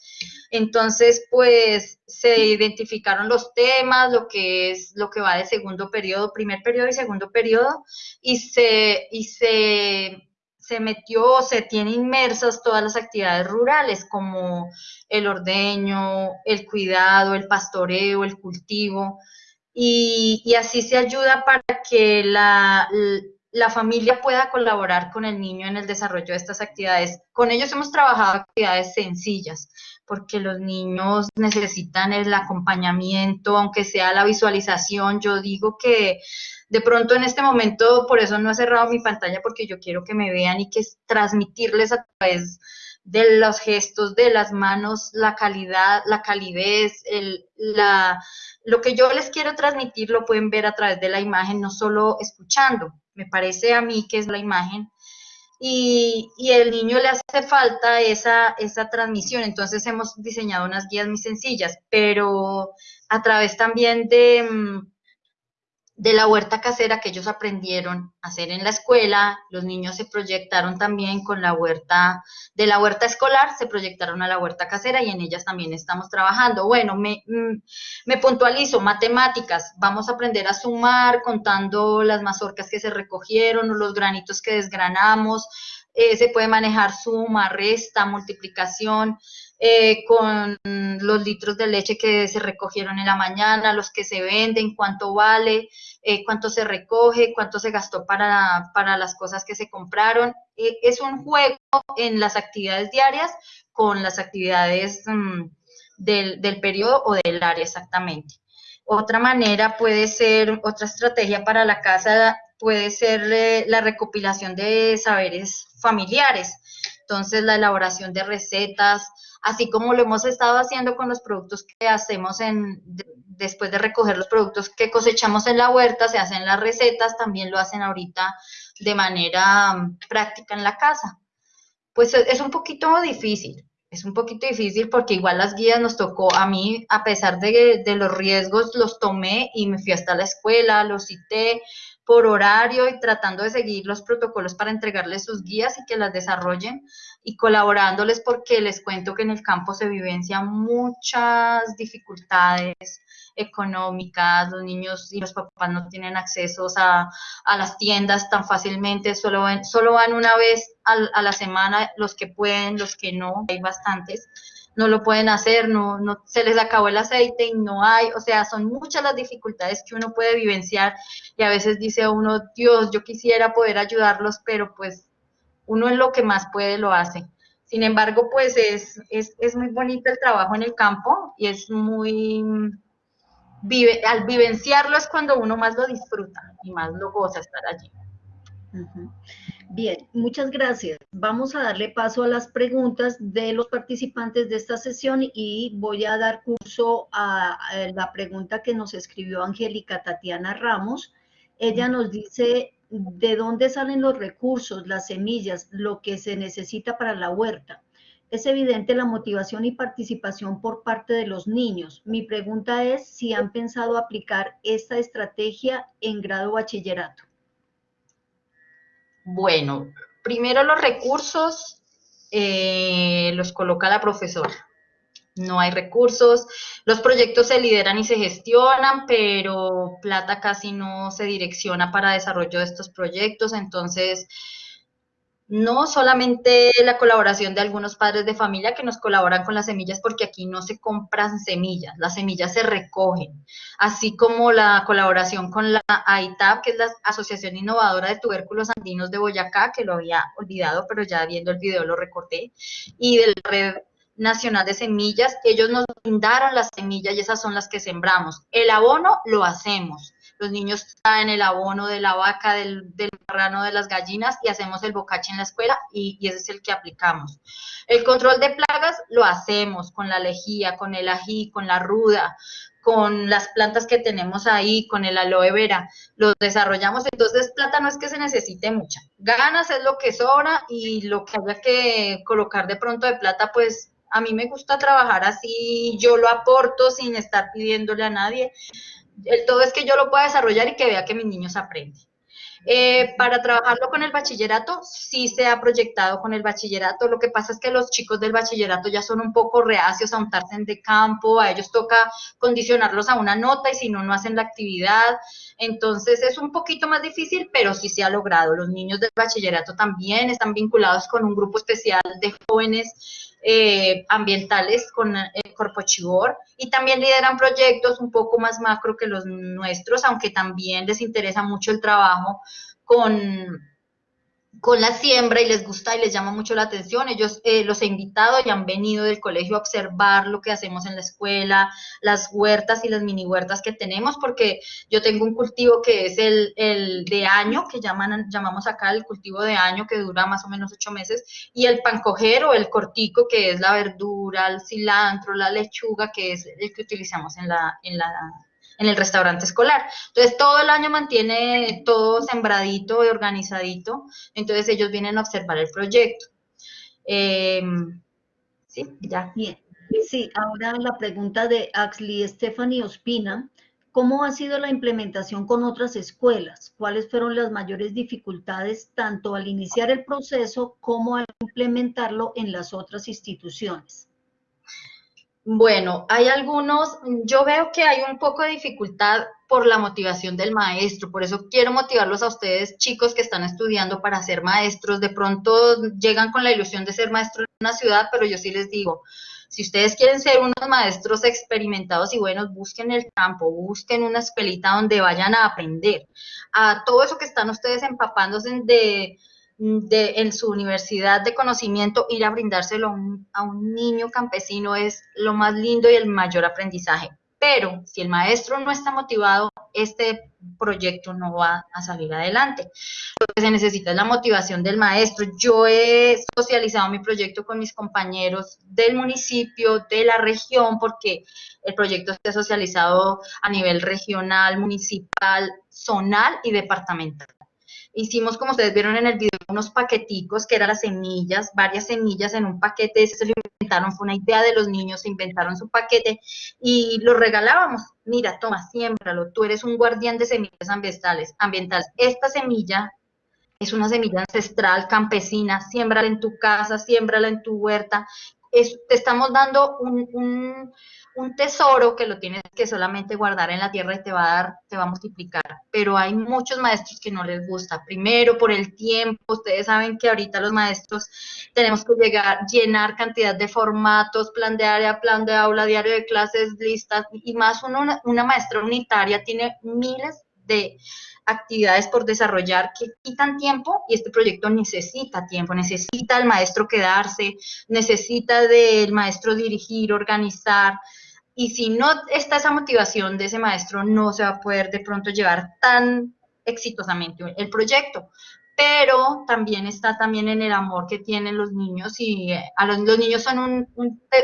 Entonces, pues se identificaron los temas, lo que es lo que va de segundo periodo, primer periodo y segundo periodo, y se, y se se metió, se tiene inmersas todas las actividades rurales como el ordeño, el cuidado, el pastoreo, el cultivo, y, así se ayuda para que la, la, familia pueda colaborar con el niño en el desarrollo de estas actividades. Con ellos hemos trabajado actividades sencillas, porque los niños necesitan el acompañamiento, aunque sea la visualización. Yo digo que de pronto en este momento, por eso no he cerrado mi pantalla, porque yo quiero que me vean y que transmitirles a través de los gestos, de las manos, la calidad, la calidez, el, la, lo que yo les quiero transmitir lo pueden ver a través de la imagen, no solo escuchando. Me parece a mí que es la imagen. Y, y el niño le hace falta esa, esa transmisión. Entonces hemos diseñado unas guías muy sencillas, pero a través también de, mm, de la huerta casera que ellos aprendieron a hacer en la escuela, los niños se proyectaron también con la huerta, de la huerta escolar, se proyectaron a la huerta casera y en ellas también estamos trabajando. Bueno, me, mm, me puntualizo, matemáticas, vamos a aprender a sumar contando las mazorcas que se recogieron o los granitos que desgranamos, eh, se puede manejar suma, resta, multiplicación, eh, con los litros de leche que se recogieron en la mañana, los que se venden, cuánto vale, eh, cuánto se recoge, cuánto se gastó para, para las cosas que se compraron. Eh, es un juego en las actividades diarias con las actividades mm, del, del periodo o del área exactamente. Otra manera puede ser, otra estrategia para la casa puede ser la recopilación de saberes familiares. Entonces, la elaboración de recetas, así como lo hemos estado haciendo con los productos que hacemos en, después de recoger los productos que cosechamos en la huerta, se hacen las recetas, también lo hacen ahorita de manera mm, práctica en la casa. Pues es un poquito difícil, es un poquito difícil porque igual las guías nos tocó, a mí, a pesar de, de los riesgos, los tomé y me fui hasta la escuela, los cité, por horario y tratando de seguir los protocolos para entregarles sus guías y que las desarrollen y colaborándoles porque les cuento que en el campo se vivencian muchas dificultades económicas, los niños y los papás no tienen acceso a, a las tiendas tan fácilmente, solo, ven, solo van una vez a la semana los que pueden, los que no, hay bastantes no lo pueden hacer, no, no se les acabó el aceite y no hay, o sea, son muchas las dificultades que uno puede vivenciar y a veces dice uno, Dios, yo quisiera poder ayudarlos, pero pues uno en lo que más puede lo hace. Sin embargo, pues es, es, es muy bonito el trabajo en el campo y es muy, vive, al vivenciarlo es cuando uno más lo disfruta y más lo goza estar allí. Bien, muchas gracias. Vamos a darle paso a las preguntas de los participantes de esta sesión y voy a dar curso a, la pregunta que nos escribió Angélica Tatiana Ramos. Ella nos dice, ¿de dónde salen los recursos, las semillas, lo que se necesita para la huerta? Es evidente la motivación y participación por parte de los niños. Mi pregunta es si han pensado aplicar esta estrategia en grado bachillerato. Bueno, primero los recursos eh, los coloca la profesora. No hay recursos, los proyectos se lideran y se gestionan, pero plata casi no se direcciona para desarrollo de estos proyectos, entonces no solamente la colaboración de algunos padres de familia que nos colaboran con las semillas, porque aquí no se compran semillas, las semillas se recogen, así como la colaboración con la AITAP, que es la Asociación Innovadora de Tubérculos Andinos de Boyacá, que lo había olvidado, pero ya viendo el video lo recorté, y de la Red Nacional de Semillas, ellos nos brindaron las semillas y esas son las que sembramos. El abono lo hacemos los niños traen el abono de la vaca, del, del de las gallinas y hacemos el bocache en la escuela y, ese es el que aplicamos. El control de plagas lo hacemos con la lejía, con el ají, con la ruda, con las plantas que tenemos ahí, con el aloe vera, los desarrollamos, entonces plata no es que se necesite mucha, ganas es lo que sobra y lo que haya que colocar de pronto de plata, pues a mí me gusta trabajar así, yo lo aporto sin estar pidiéndole a nadie, el todo es que yo lo pueda desarrollar y que vea que mis niños aprenden. Eh, para trabajarlo con el bachillerato, sí se ha proyectado con el bachillerato. Lo que pasa es que los chicos del bachillerato ya son un poco reacios a untarse de campo, a ellos toca condicionarlos a una nota y si no, no hacen la actividad. Entonces es un poquito más difícil, pero sí se ha logrado. Los niños del bachillerato también están vinculados con un grupo especial de jóvenes eh, ambientales con el eh, Corpo Chibor y también lideran proyectos un poco más macro que los nuestros, aunque también les interesa mucho el trabajo con, con la siembra y les gusta y les llama mucho la atención. Ellos eh, los he invitado y han venido del colegio a observar lo que hacemos en la escuela, las huertas y las mini huertas que tenemos, porque yo tengo un cultivo que es el, el de año, que llaman, llamamos acá el cultivo de año, que dura más o menos ocho meses, y el pancojero, el cortico, que es la verdura, el cilantro, la lechuga, que es el que utilizamos en la, en la en el restaurante escolar. Entonces, todo el año mantiene todo sembradito y organizadito. Entonces, ellos vienen a observar el proyecto. Em, sí, ya. Bien. Sí, ahora la pregunta de Axley Stephanie Ospina. ¿Cómo ha sido la implementación con otras escuelas? ¿Cuáles fueron las mayores dificultades tanto al iniciar el proceso como al implementarlo en las otras instituciones? Bueno, hay algunos, yo veo que hay un poco de dificultad por la motivación del maestro, por eso quiero motivarlos a ustedes, chicos que están estudiando para ser maestros, de pronto llegan con la ilusión de ser maestro en una ciudad, pero yo sí les digo, si ustedes quieren ser unos maestros experimentados y buenos, busquen el campo, busquen una escuelita donde vayan a aprender. A todo eso que están ustedes empapándose de, de, en su universidad de conocimiento, ir a brindárselo a un, a un niño campesino es lo más lindo y el mayor aprendizaje. Pero si el maestro no está motivado, este proyecto no va a salir adelante. Lo que se necesita es la motivación del maestro. Yo he socializado mi proyecto con mis compañeros del municipio, de la región, porque el proyecto está socializado a nivel regional, municipal, zonal y departamental. Hicimos, como ustedes vieron en el video, unos paqueticos que eran las semillas, varias semillas en un paquete, se lo inventaron, fue una idea de los niños, se inventaron su paquete y lo regalábamos. Mira, toma, siémbralo, tú eres un guardián de semillas ambientales. ambientales. Esta semilla es una semilla ancestral, campesina, siémbrala en tu casa, siémbrala en tu huerta. Te estamos dando un un tesoro que lo tienes que solamente guardar en la tierra y te va a dar, te va a multiplicar. Pero hay muchos maestros que no les gusta. Primero, por el tiempo. Ustedes saben que ahorita los maestros tenemos que llegar, llenar cantidad de formatos, plan de área, plan de aula, diario de clases, listas, y más una, una maestra unitaria tiene miles de actividades por desarrollar que quitan tiempo y este proyecto necesita tiempo, necesita el maestro quedarse, necesita del maestro dirigir, organizar, y si no está esa motivación de ese maestro, no se va a poder de pronto llevar tan exitosamente el proyecto. Pero también está también en el amor que tienen los niños y eh, a los, niños son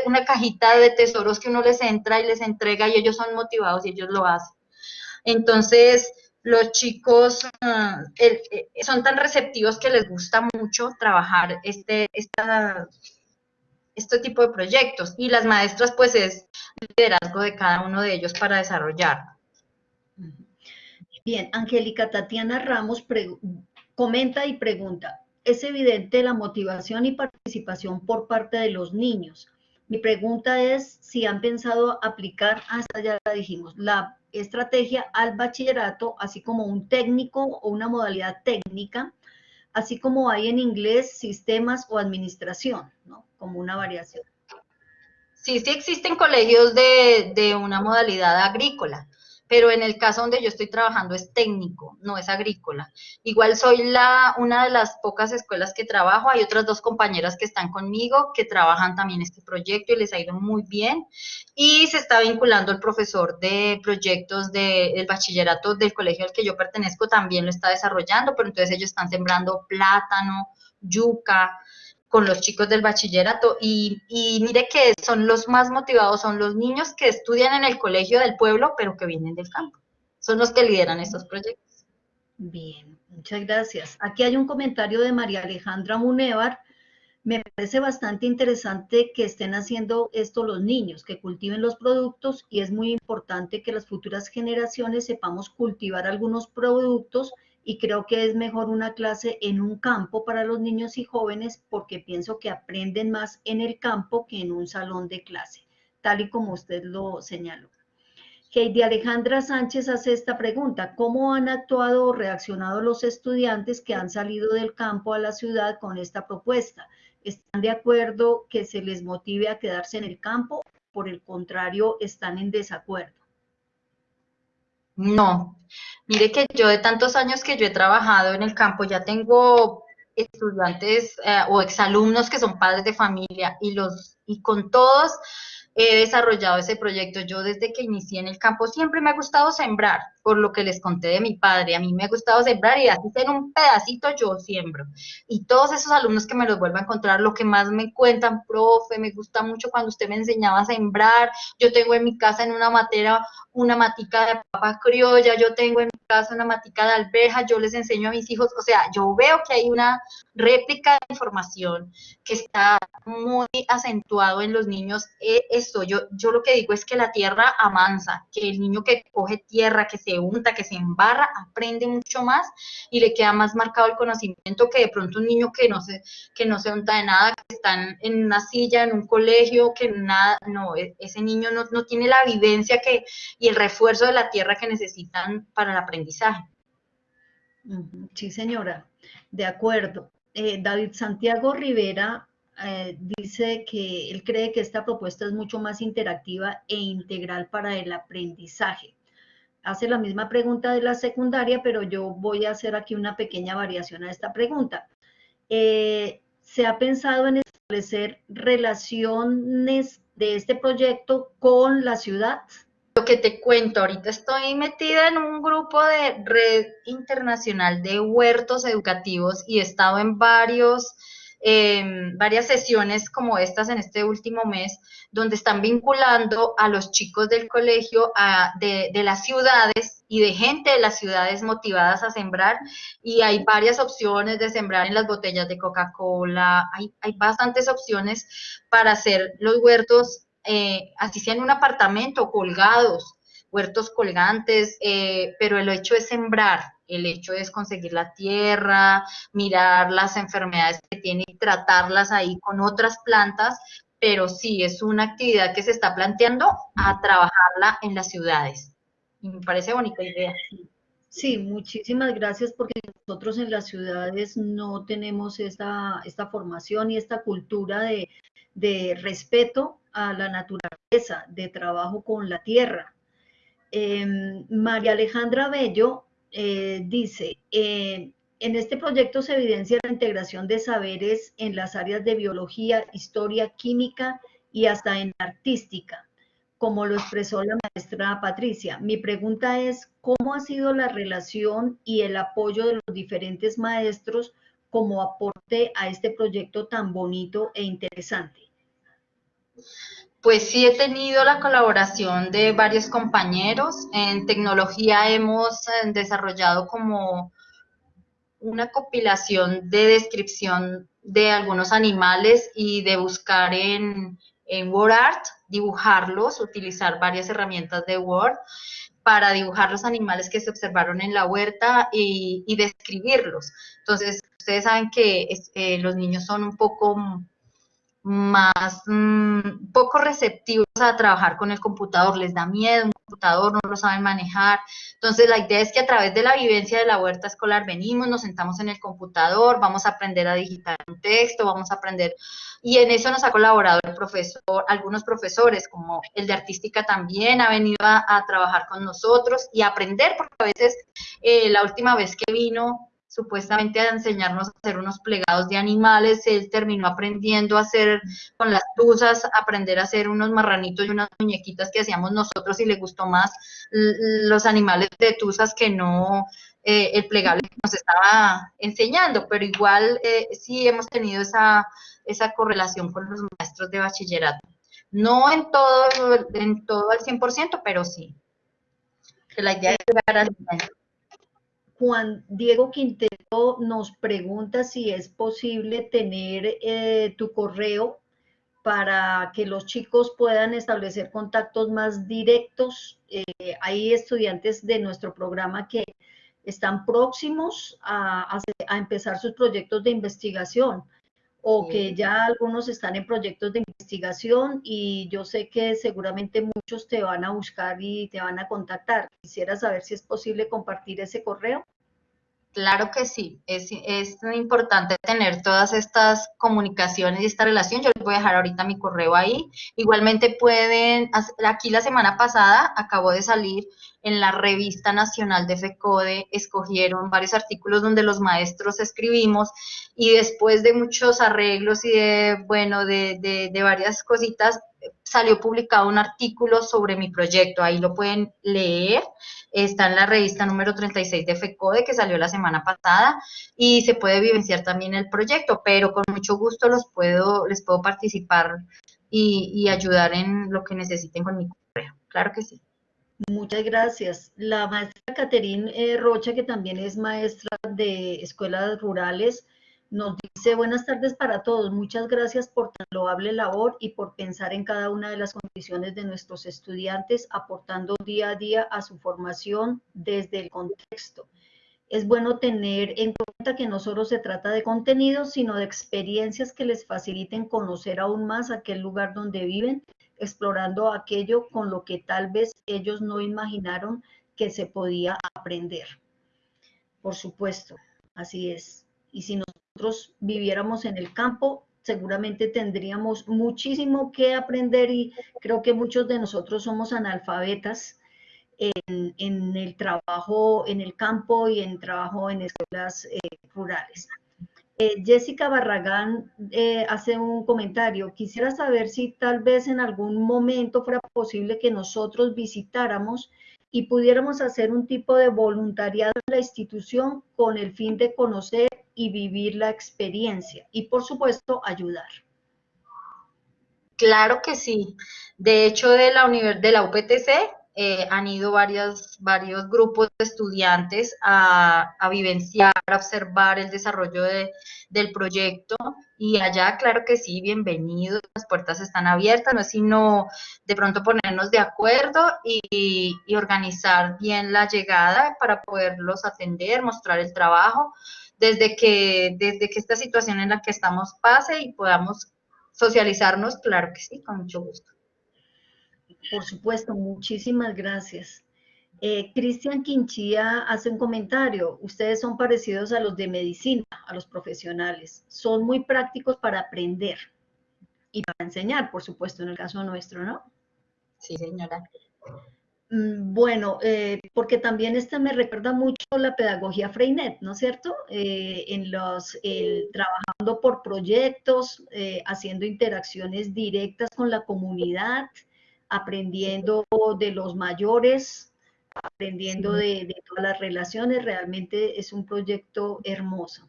una cajita de tesoros que uno les entra y les entrega y ellos son motivados y ellos lo hacen. Entonces, los chicos ah, eh, son tan receptivos que les gusta mucho trabajar este, esta, este tipo de proyectos y las maestras pues es liderazgo de cada uno de ellos para desarrollar. Bien, Angélica Tatiana Ramos comenta y pregunta, es evidente la motivación y participación por parte de los niños. Mi pregunta es si han pensado aplicar, hasta ya dijimos, la estrategia al bachillerato, así como un técnico o una modalidad técnica, así como hay en inglés sistemas o administración, ¿no? Como una variación. Sí, sí existen colegios de, de una modalidad agrícola pero en el caso donde yo estoy trabajando es técnico, no es agrícola. Igual soy la, una de las pocas escuelas que trabajo, hay otras dos compañeras que están conmigo que trabajan también este proyecto y les ha ido muy bien. Y se está vinculando el profesor de proyectos del bachillerato del colegio al que yo pertenezco, también lo está desarrollando, pero entonces ellos están sembrando plátano, yuca, con los chicos del bachillerato y, mire que son los más motivados, son los niños que estudian en el colegio del pueblo, pero que vienen del campo. Son los que lideran estos proyectos. Bien, muchas gracias. Aquí hay un comentario de María Alejandra Munevar. Me parece bastante interesante que estén haciendo esto los niños, que cultiven los productos y es muy importante que las futuras generaciones sepamos cultivar algunos productos y creo que es mejor una clase en un campo para los niños y jóvenes porque pienso que aprenden más en el campo que en un salón de clase, tal y como usted lo señaló. Heidi Alejandra Sánchez hace esta pregunta, ¿cómo han actuado o reaccionado los estudiantes que han salido del campo a la ciudad con esta propuesta? ¿Están de acuerdo que se les motive a quedarse en el campo? Por el contrario, están en desacuerdo. No, mire que yo de tantos años que yo he trabajado en el campo ya tengo estudiantes eh, o exalumnos que son padres de familia y, los, y con todos he desarrollado ese proyecto. Yo desde que inicié en el campo siempre me ha gustado sembrar, por lo que les conté de mi padre. A mí me ha gustado sembrar y así en un pedacito yo siembro. Y todos esos alumnos que me los vuelvo a encontrar, lo que más me cuentan, profe, me gusta mucho cuando usted me enseñaba a sembrar. Yo tengo en mi casa en una matera una matica de papa criolla, yo tengo en mi casa una matica de alberja, yo les enseño a mis hijos, o sea, yo veo que hay una réplica de información que está muy acentuado en los niños. Eh, esto, yo, yo lo que digo es que la tierra amansa, que el niño que coge tierra, que se que se embarra, aprende mucho más y le queda más marcado el conocimiento que de pronto un niño que no se, que no se unta de nada, que está en una silla, en un colegio, que nada, no, e, ese niño no, no tiene la vivencia que el refuerzo de la tierra que necesitan para el aprendizaje. Sí, señora, de acuerdo. Eh, David Santiago Rivera eh, dice que él cree que esta propuesta es mucho más interactiva e integral para el aprendizaje. Hace la misma pregunta de la secundaria, pero yo voy a hacer aquí una pequeña variación a esta pregunta. Eh, ¿Se ha pensado en establecer relaciones de este proyecto con la ciudad? Lo que te cuento, ahorita estoy metida en un grupo de red internacional de huertos educativos y he estado en varios, em, varias sesiones como estas en este último mes, donde están vinculando a los chicos del colegio de, las ciudades y de gente de las ciudades motivadas a sembrar. Y hay varias opciones de sembrar en las botellas de Coca-Cola, hay, hay bastantes opciones para hacer los huertos eh, así sea en un apartamento, colgados, huertos colgantes, eh, pero el hecho es sembrar, el hecho es conseguir la tierra, mirar las enfermedades que tiene y tratarlas ahí con otras plantas, pero sí es una actividad que se está planteando a trabajarla en las ciudades. Y me parece bonita idea. Sí, muchísimas gracias porque nosotros en las ciudades no tenemos esta, esta formación y esta cultura de, de respeto a la naturaleza, de trabajo con la tierra. Em, María Alejandra Bello eh, dice, eh, en este proyecto se evidencia la integración de saberes en las áreas de biología, historia, química y hasta en artística, como lo expresó la maestra Patricia. Mi pregunta es, ¿cómo ha sido la relación y el apoyo de los diferentes maestros como aporte a este proyecto tan bonito e interesante? Pues sí he tenido la colaboración de varios compañeros. En tecnología hemos eh, desarrollado como una compilación de descripción de algunos animales y de buscar en, WordArt, dibujarlos, utilizar varias herramientas de Word para dibujar los animales que se observaron en la huerta y, describirlos. Entonces, ustedes saben que eh, los niños son un poco más mm, poco receptivos a trabajar con el computador, les da miedo un computador, no lo saben manejar. Entonces la idea es que a través de la vivencia de la huerta escolar venimos, nos sentamos en el computador, vamos a aprender a digitar un texto, vamos a aprender, y en eso nos ha colaborado el profesor, algunos profesores, como el de artística también ha venido a, trabajar con nosotros y aprender, porque a veces eh, la última vez que vino supuestamente a enseñarnos a hacer unos plegados de animales, él terminó aprendiendo a hacer con las tuzas, aprender a hacer unos marranitos y unas muñequitas que hacíamos nosotros y le gustó más los animales de tuzas que no eh, el plegable que nos estaba enseñando, pero igual eh, sí hemos tenido esa, esa correlación con los maestros de bachillerato. No en todo, en todo al 100%, pero sí. Que la idea es llegar al Juan Diego Quintero nos pregunta si es posible tener eh, tu correo para que los chicos puedan establecer contactos más directos. Eh, hay estudiantes de nuestro programa que están próximos a, empezar sus proyectos de investigación o que ya algunos están en proyectos de investigación y yo sé que seguramente muchos te van a buscar y te van a contactar. Quisiera saber si es posible compartir ese correo. Claro que sí, es, es, importante tener todas estas comunicaciones y esta relación. Yo les voy a dejar ahorita mi correo ahí. Igualmente pueden, aquí la semana pasada acabó de salir en la revista nacional de FECODE, escogieron varios artículos donde los maestros escribimos y después de muchos arreglos y de, bueno, de, de, de varias cositas, salió publicado un artículo sobre mi proyecto, ahí lo pueden leer, está en la revista número 36 de FECODE que salió la semana pasada y se puede vivenciar también el proyecto, pero con mucho gusto los puedo, les puedo participar y, ayudar en lo que necesiten con mi correo, claro que sí. Muchas gracias. La maestra Caterine eh, Rocha, que también es maestra de escuelas rurales, nos dice buenas tardes para todos. Muchas gracias por tan loable labor y por pensar en cada una de las condiciones de nuestros estudiantes, aportando día a día a su formación desde el contexto. Es bueno tener en cuenta que no solo se trata de contenidos, sino de experiencias que les faciliten conocer aún más aquel lugar donde viven, explorando aquello con lo que tal vez ellos no imaginaron que se podía aprender. Por supuesto, así es. Y si nosotros viviéramos en el campo, seguramente tendríamos muchísimo que aprender y creo que muchos de nosotros somos analfabetas en, el trabajo en el campo y en trabajo en escuelas eh, rurales. Eh, Jessica Barragán eh, hace un comentario. Quisiera saber si tal vez en algún momento fuera posible que nosotros visitáramos y pudiéramos hacer un tipo de voluntariado en la institución con el fin de conocer y vivir la experiencia y por supuesto ayudar. Claro que sí. De hecho, de la, de la UPTC eh, han ido varios, varios grupos de estudiantes a, vivenciar, a observar el desarrollo del proyecto y allá, claro que sí, bienvenidos, las puertas están abiertas, no es sino de pronto ponernos de acuerdo y, y organizar bien la llegada para poderlos atender, mostrar el trabajo, desde que, desde que esta situación en la que estamos pase y podamos socializarnos, claro que sí, con mucho gusto. Por supuesto, muchísimas gracias. Eh, Cristian Quinchía hace un comentario. Ustedes son parecidos a los de medicina, a los profesionales. Son muy prácticos para aprender y para enseñar, por supuesto, en el caso nuestro, ¿no? Sí, señora. Mm, bueno, eh, porque también esta me recuerda mucho la pedagogía Freinet, ¿no es cierto? Eh, en los, trabajando por proyectos, haciendo interacciones directas con la comunidad, aprendiendo de los mayores, aprendiendo de, todas las relaciones, realmente es un proyecto hermoso.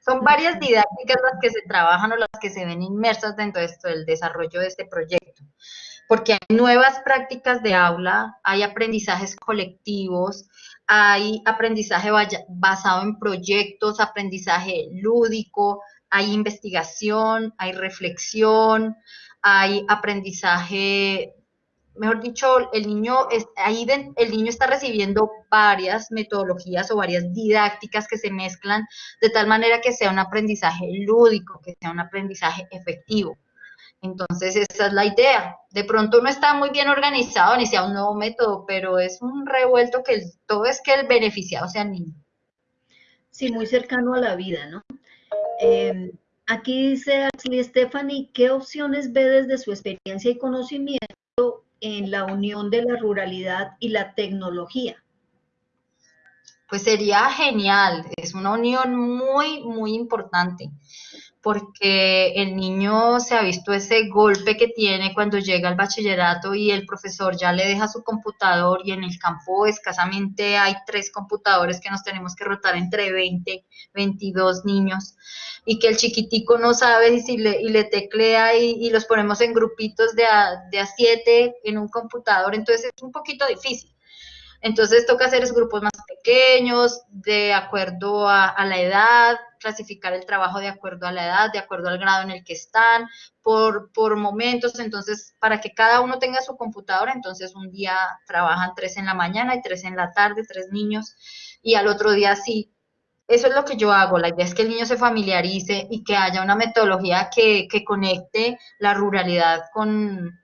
Son varias didácticas las que se trabajan o las que se ven inmersas dentro de esto, del desarrollo de este proyecto, porque hay nuevas prácticas de aula, hay aprendizajes colectivos, hay aprendizaje basado en proyectos, aprendizaje lúdico, hay investigación, hay reflexión, hay aprendizaje, mejor dicho, el niño, ahí el niño está recibiendo varias metodologías o varias didácticas que se mezclan de tal manera que sea un aprendizaje lúdico, que sea un aprendizaje efectivo. Entonces, esa es la idea. De pronto no está muy bien organizado, ni sea un nuevo método, pero es un revuelto que todo es que el beneficiado sea el niño. Sí, muy cercano a la vida, ¿no? Eh, Aquí dice Ashley Stephanie, ¿qué opciones ve desde su experiencia y conocimiento en la unión de la ruralidad y la tecnología? Pues sería genial, es una unión muy, muy importante porque el niño se ha visto ese golpe que tiene cuando llega al bachillerato y el profesor ya le deja su computador y en el campo escasamente hay tres computadores que nos tenemos que rotar entre 20, 22 niños y que el chiquitico no sabe si le, y le teclea y, los ponemos en grupitos de a, de a siete en un computador, entonces es un poquito difícil. Entonces toca hacer grupos más pequeños, de acuerdo a, la edad, clasificar el trabajo de acuerdo a la edad, de acuerdo al grado en el que están, por, por momentos, entonces para que cada uno tenga su computadora, entonces un día trabajan tres en la mañana y tres en la tarde, tres niños, y al otro día sí. Eso es lo que yo hago, la idea es que el niño se familiarice y que haya una metodología que, que conecte la ruralidad con,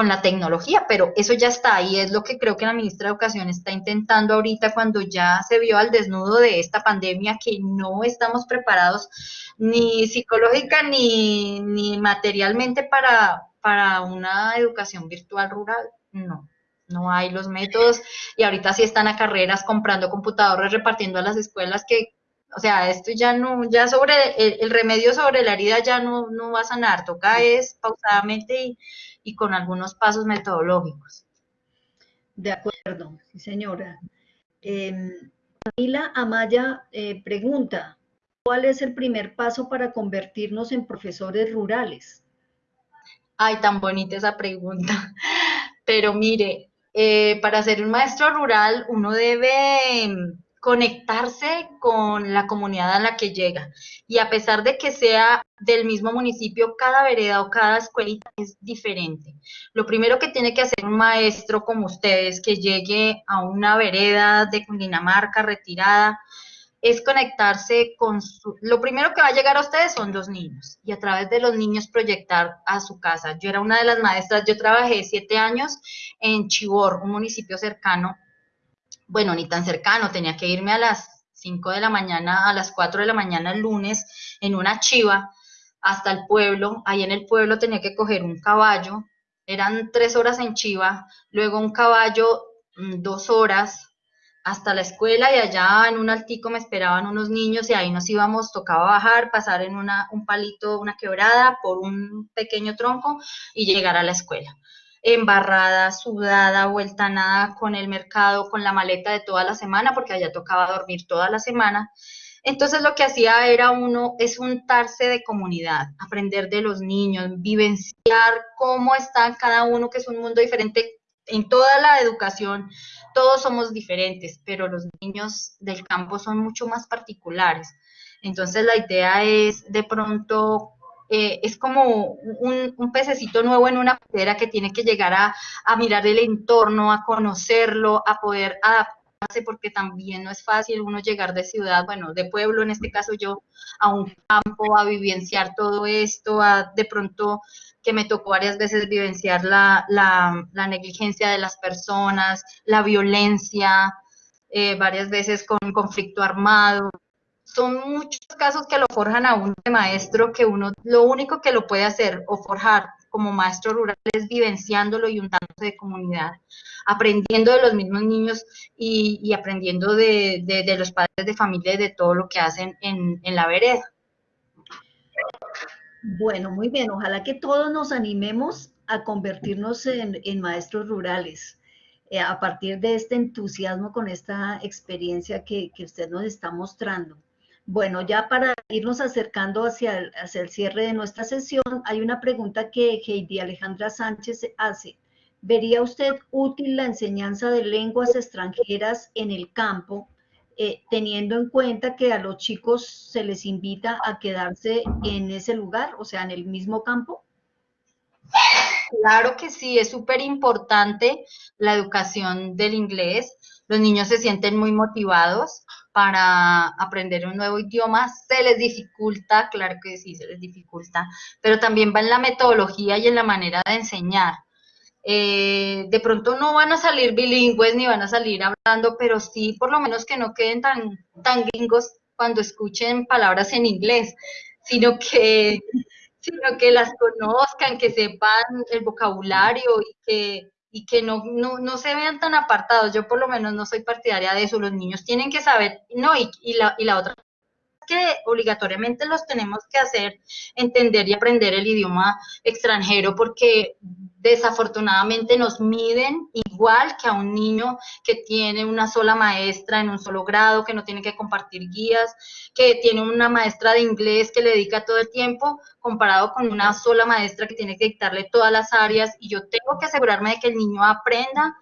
con la tecnología, pero eso ya está y es lo que creo que la ministra de Educación está intentando ahorita cuando ya se vio al desnudo de esta pandemia que no estamos preparados ni psicológica ni, ni materialmente para, para una educación virtual rural, no. No hay los métodos. Y ahorita sí están a carreras comprando computadores, repartiendo a las escuelas que o sea, esto ya no, ya sobre el, remedio sobre la herida ya no, no, va a sanar, toca es pausadamente y, y con algunos pasos metodológicos. De acuerdo, sí señora. Eh, Camila Amaya eh, pregunta, ¿cuál es el primer paso para convertirnos en profesores rurales? Ay, tan bonita esa pregunta. Pero mire, eh, para ser un maestro rural uno debe conectarse con la comunidad a la que llega. Y a pesar de que sea del mismo municipio, cada vereda o cada escuelita es diferente. Lo primero que tiene que hacer un maestro como ustedes, que llegue a una vereda de Cundinamarca retirada, es conectarse con su... Lo primero que va a llegar a ustedes son los niños y a través de los niños proyectar a su casa. Yo era una de las maestras, yo trabajé siete años en Chibor, un municipio cercano bueno, ni tan cercano, tenía que irme a las 5 de la mañana, a las 4 de la mañana el lunes en una chiva hasta el pueblo. Ahí en el pueblo tenía que coger un caballo, eran tres horas en chiva, luego un caballo mm, dos horas hasta la escuela y allá en un altico me esperaban unos niños y ahí nos íbamos, tocaba bajar, pasar en una, un palito, una quebrada por un pequeño tronco y llegar a la escuela embarrada, sudada, vuelta nada con el mercado, con la maleta de toda la semana, porque allá tocaba dormir toda la semana. Entonces lo que hacía era uno, es untarse de comunidad, aprender de los niños, vivenciar cómo está cada uno, que es un mundo diferente en toda la educación. Todos somos diferentes, pero los niños del campo son mucho más particulares. Entonces la idea es de pronto eh, es como un, pececito nuevo en una pecera que tiene que llegar a, a mirar el entorno, a conocerlo, a poder adaptarse, porque también no es fácil uno llegar de ciudad, bueno, de pueblo, en este caso yo, a un campo, a vivenciar todo esto, a de pronto que me tocó varias veces vivenciar la, la, la negligencia de las personas, la violencia, eh, varias veces con conflicto armado, son muchos casos que lo forjan a un maestro que uno lo único que lo puede hacer o forjar como maestro rural es vivenciándolo y untándose de comunidad, aprendiendo de los mismos niños y, aprendiendo de, los padres de familia y de todo lo que hacen en, la vereda. Bueno, muy bien. Ojalá que todos nos animemos a convertirnos en, maestros rurales eh, a partir de este entusiasmo con esta experiencia que usted nos está mostrando. Bueno, ya para irnos acercando hacia el, hacia el cierre de nuestra sesión, hay una pregunta que Heidi Alejandra Sánchez hace. ¿Vería usted útil la enseñanza de lenguas extranjeras en el campo, eh, teniendo en cuenta que a los chicos se les invita a quedarse en ese lugar, o sea, en el mismo campo? Claro que sí, es súper importante la educación del inglés. Los niños se sienten muy motivados para aprender un nuevo idioma, se les dificulta, claro que sí, se les dificulta, pero también va en la metodología y en la manera de enseñar. Eh, de pronto no van a salir bilingües ni van a salir hablando, pero sí por lo menos que no queden tan, tan gringos cuando escuchen palabras en inglés, sino que, sino que las conozcan, que sepan el vocabulario y que y que no, no, no, se vean tan apartados. Yo por lo menos no soy partidaria de eso. Los niños tienen que saber, no, y, y, la, y la otra que obligatoriamente los tenemos que hacer entender y aprender el idioma extranjero porque desafortunadamente nos miden igual que a un niño que tiene una sola maestra en un solo grado, que no tiene que compartir guías, que tiene una maestra de inglés que le dedica todo el tiempo, comparado con una sola maestra que tiene que dictarle todas las áreas y yo tengo que asegurarme de que el niño aprenda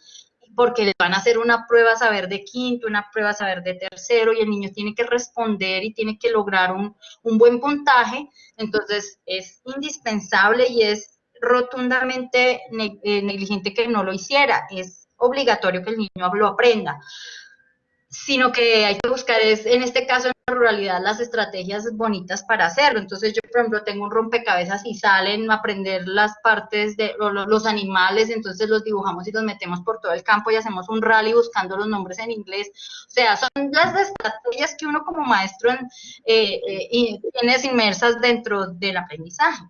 porque le van a hacer una prueba saber de quinto, una prueba saber de tercero y el niño tiene que responder y tiene que lograr un, buen puntaje, entonces es indispensable y es rotundamente eh, negligente que no lo hiciera. Es obligatorio que el niño lo aprenda. Sino que hay que buscar, es, en este caso, ruralidad las estrategias bonitas para hacerlo. Entonces yo, por ejemplo, tengo un rompecabezas y salen a aprender las partes de los animales, entonces los dibujamos y los metemos por todo el campo y hacemos un rally buscando los nombres en inglés. O sea, son las estrategias que uno como maestro eh, eh, tienes inmersas dentro del aprendizaje.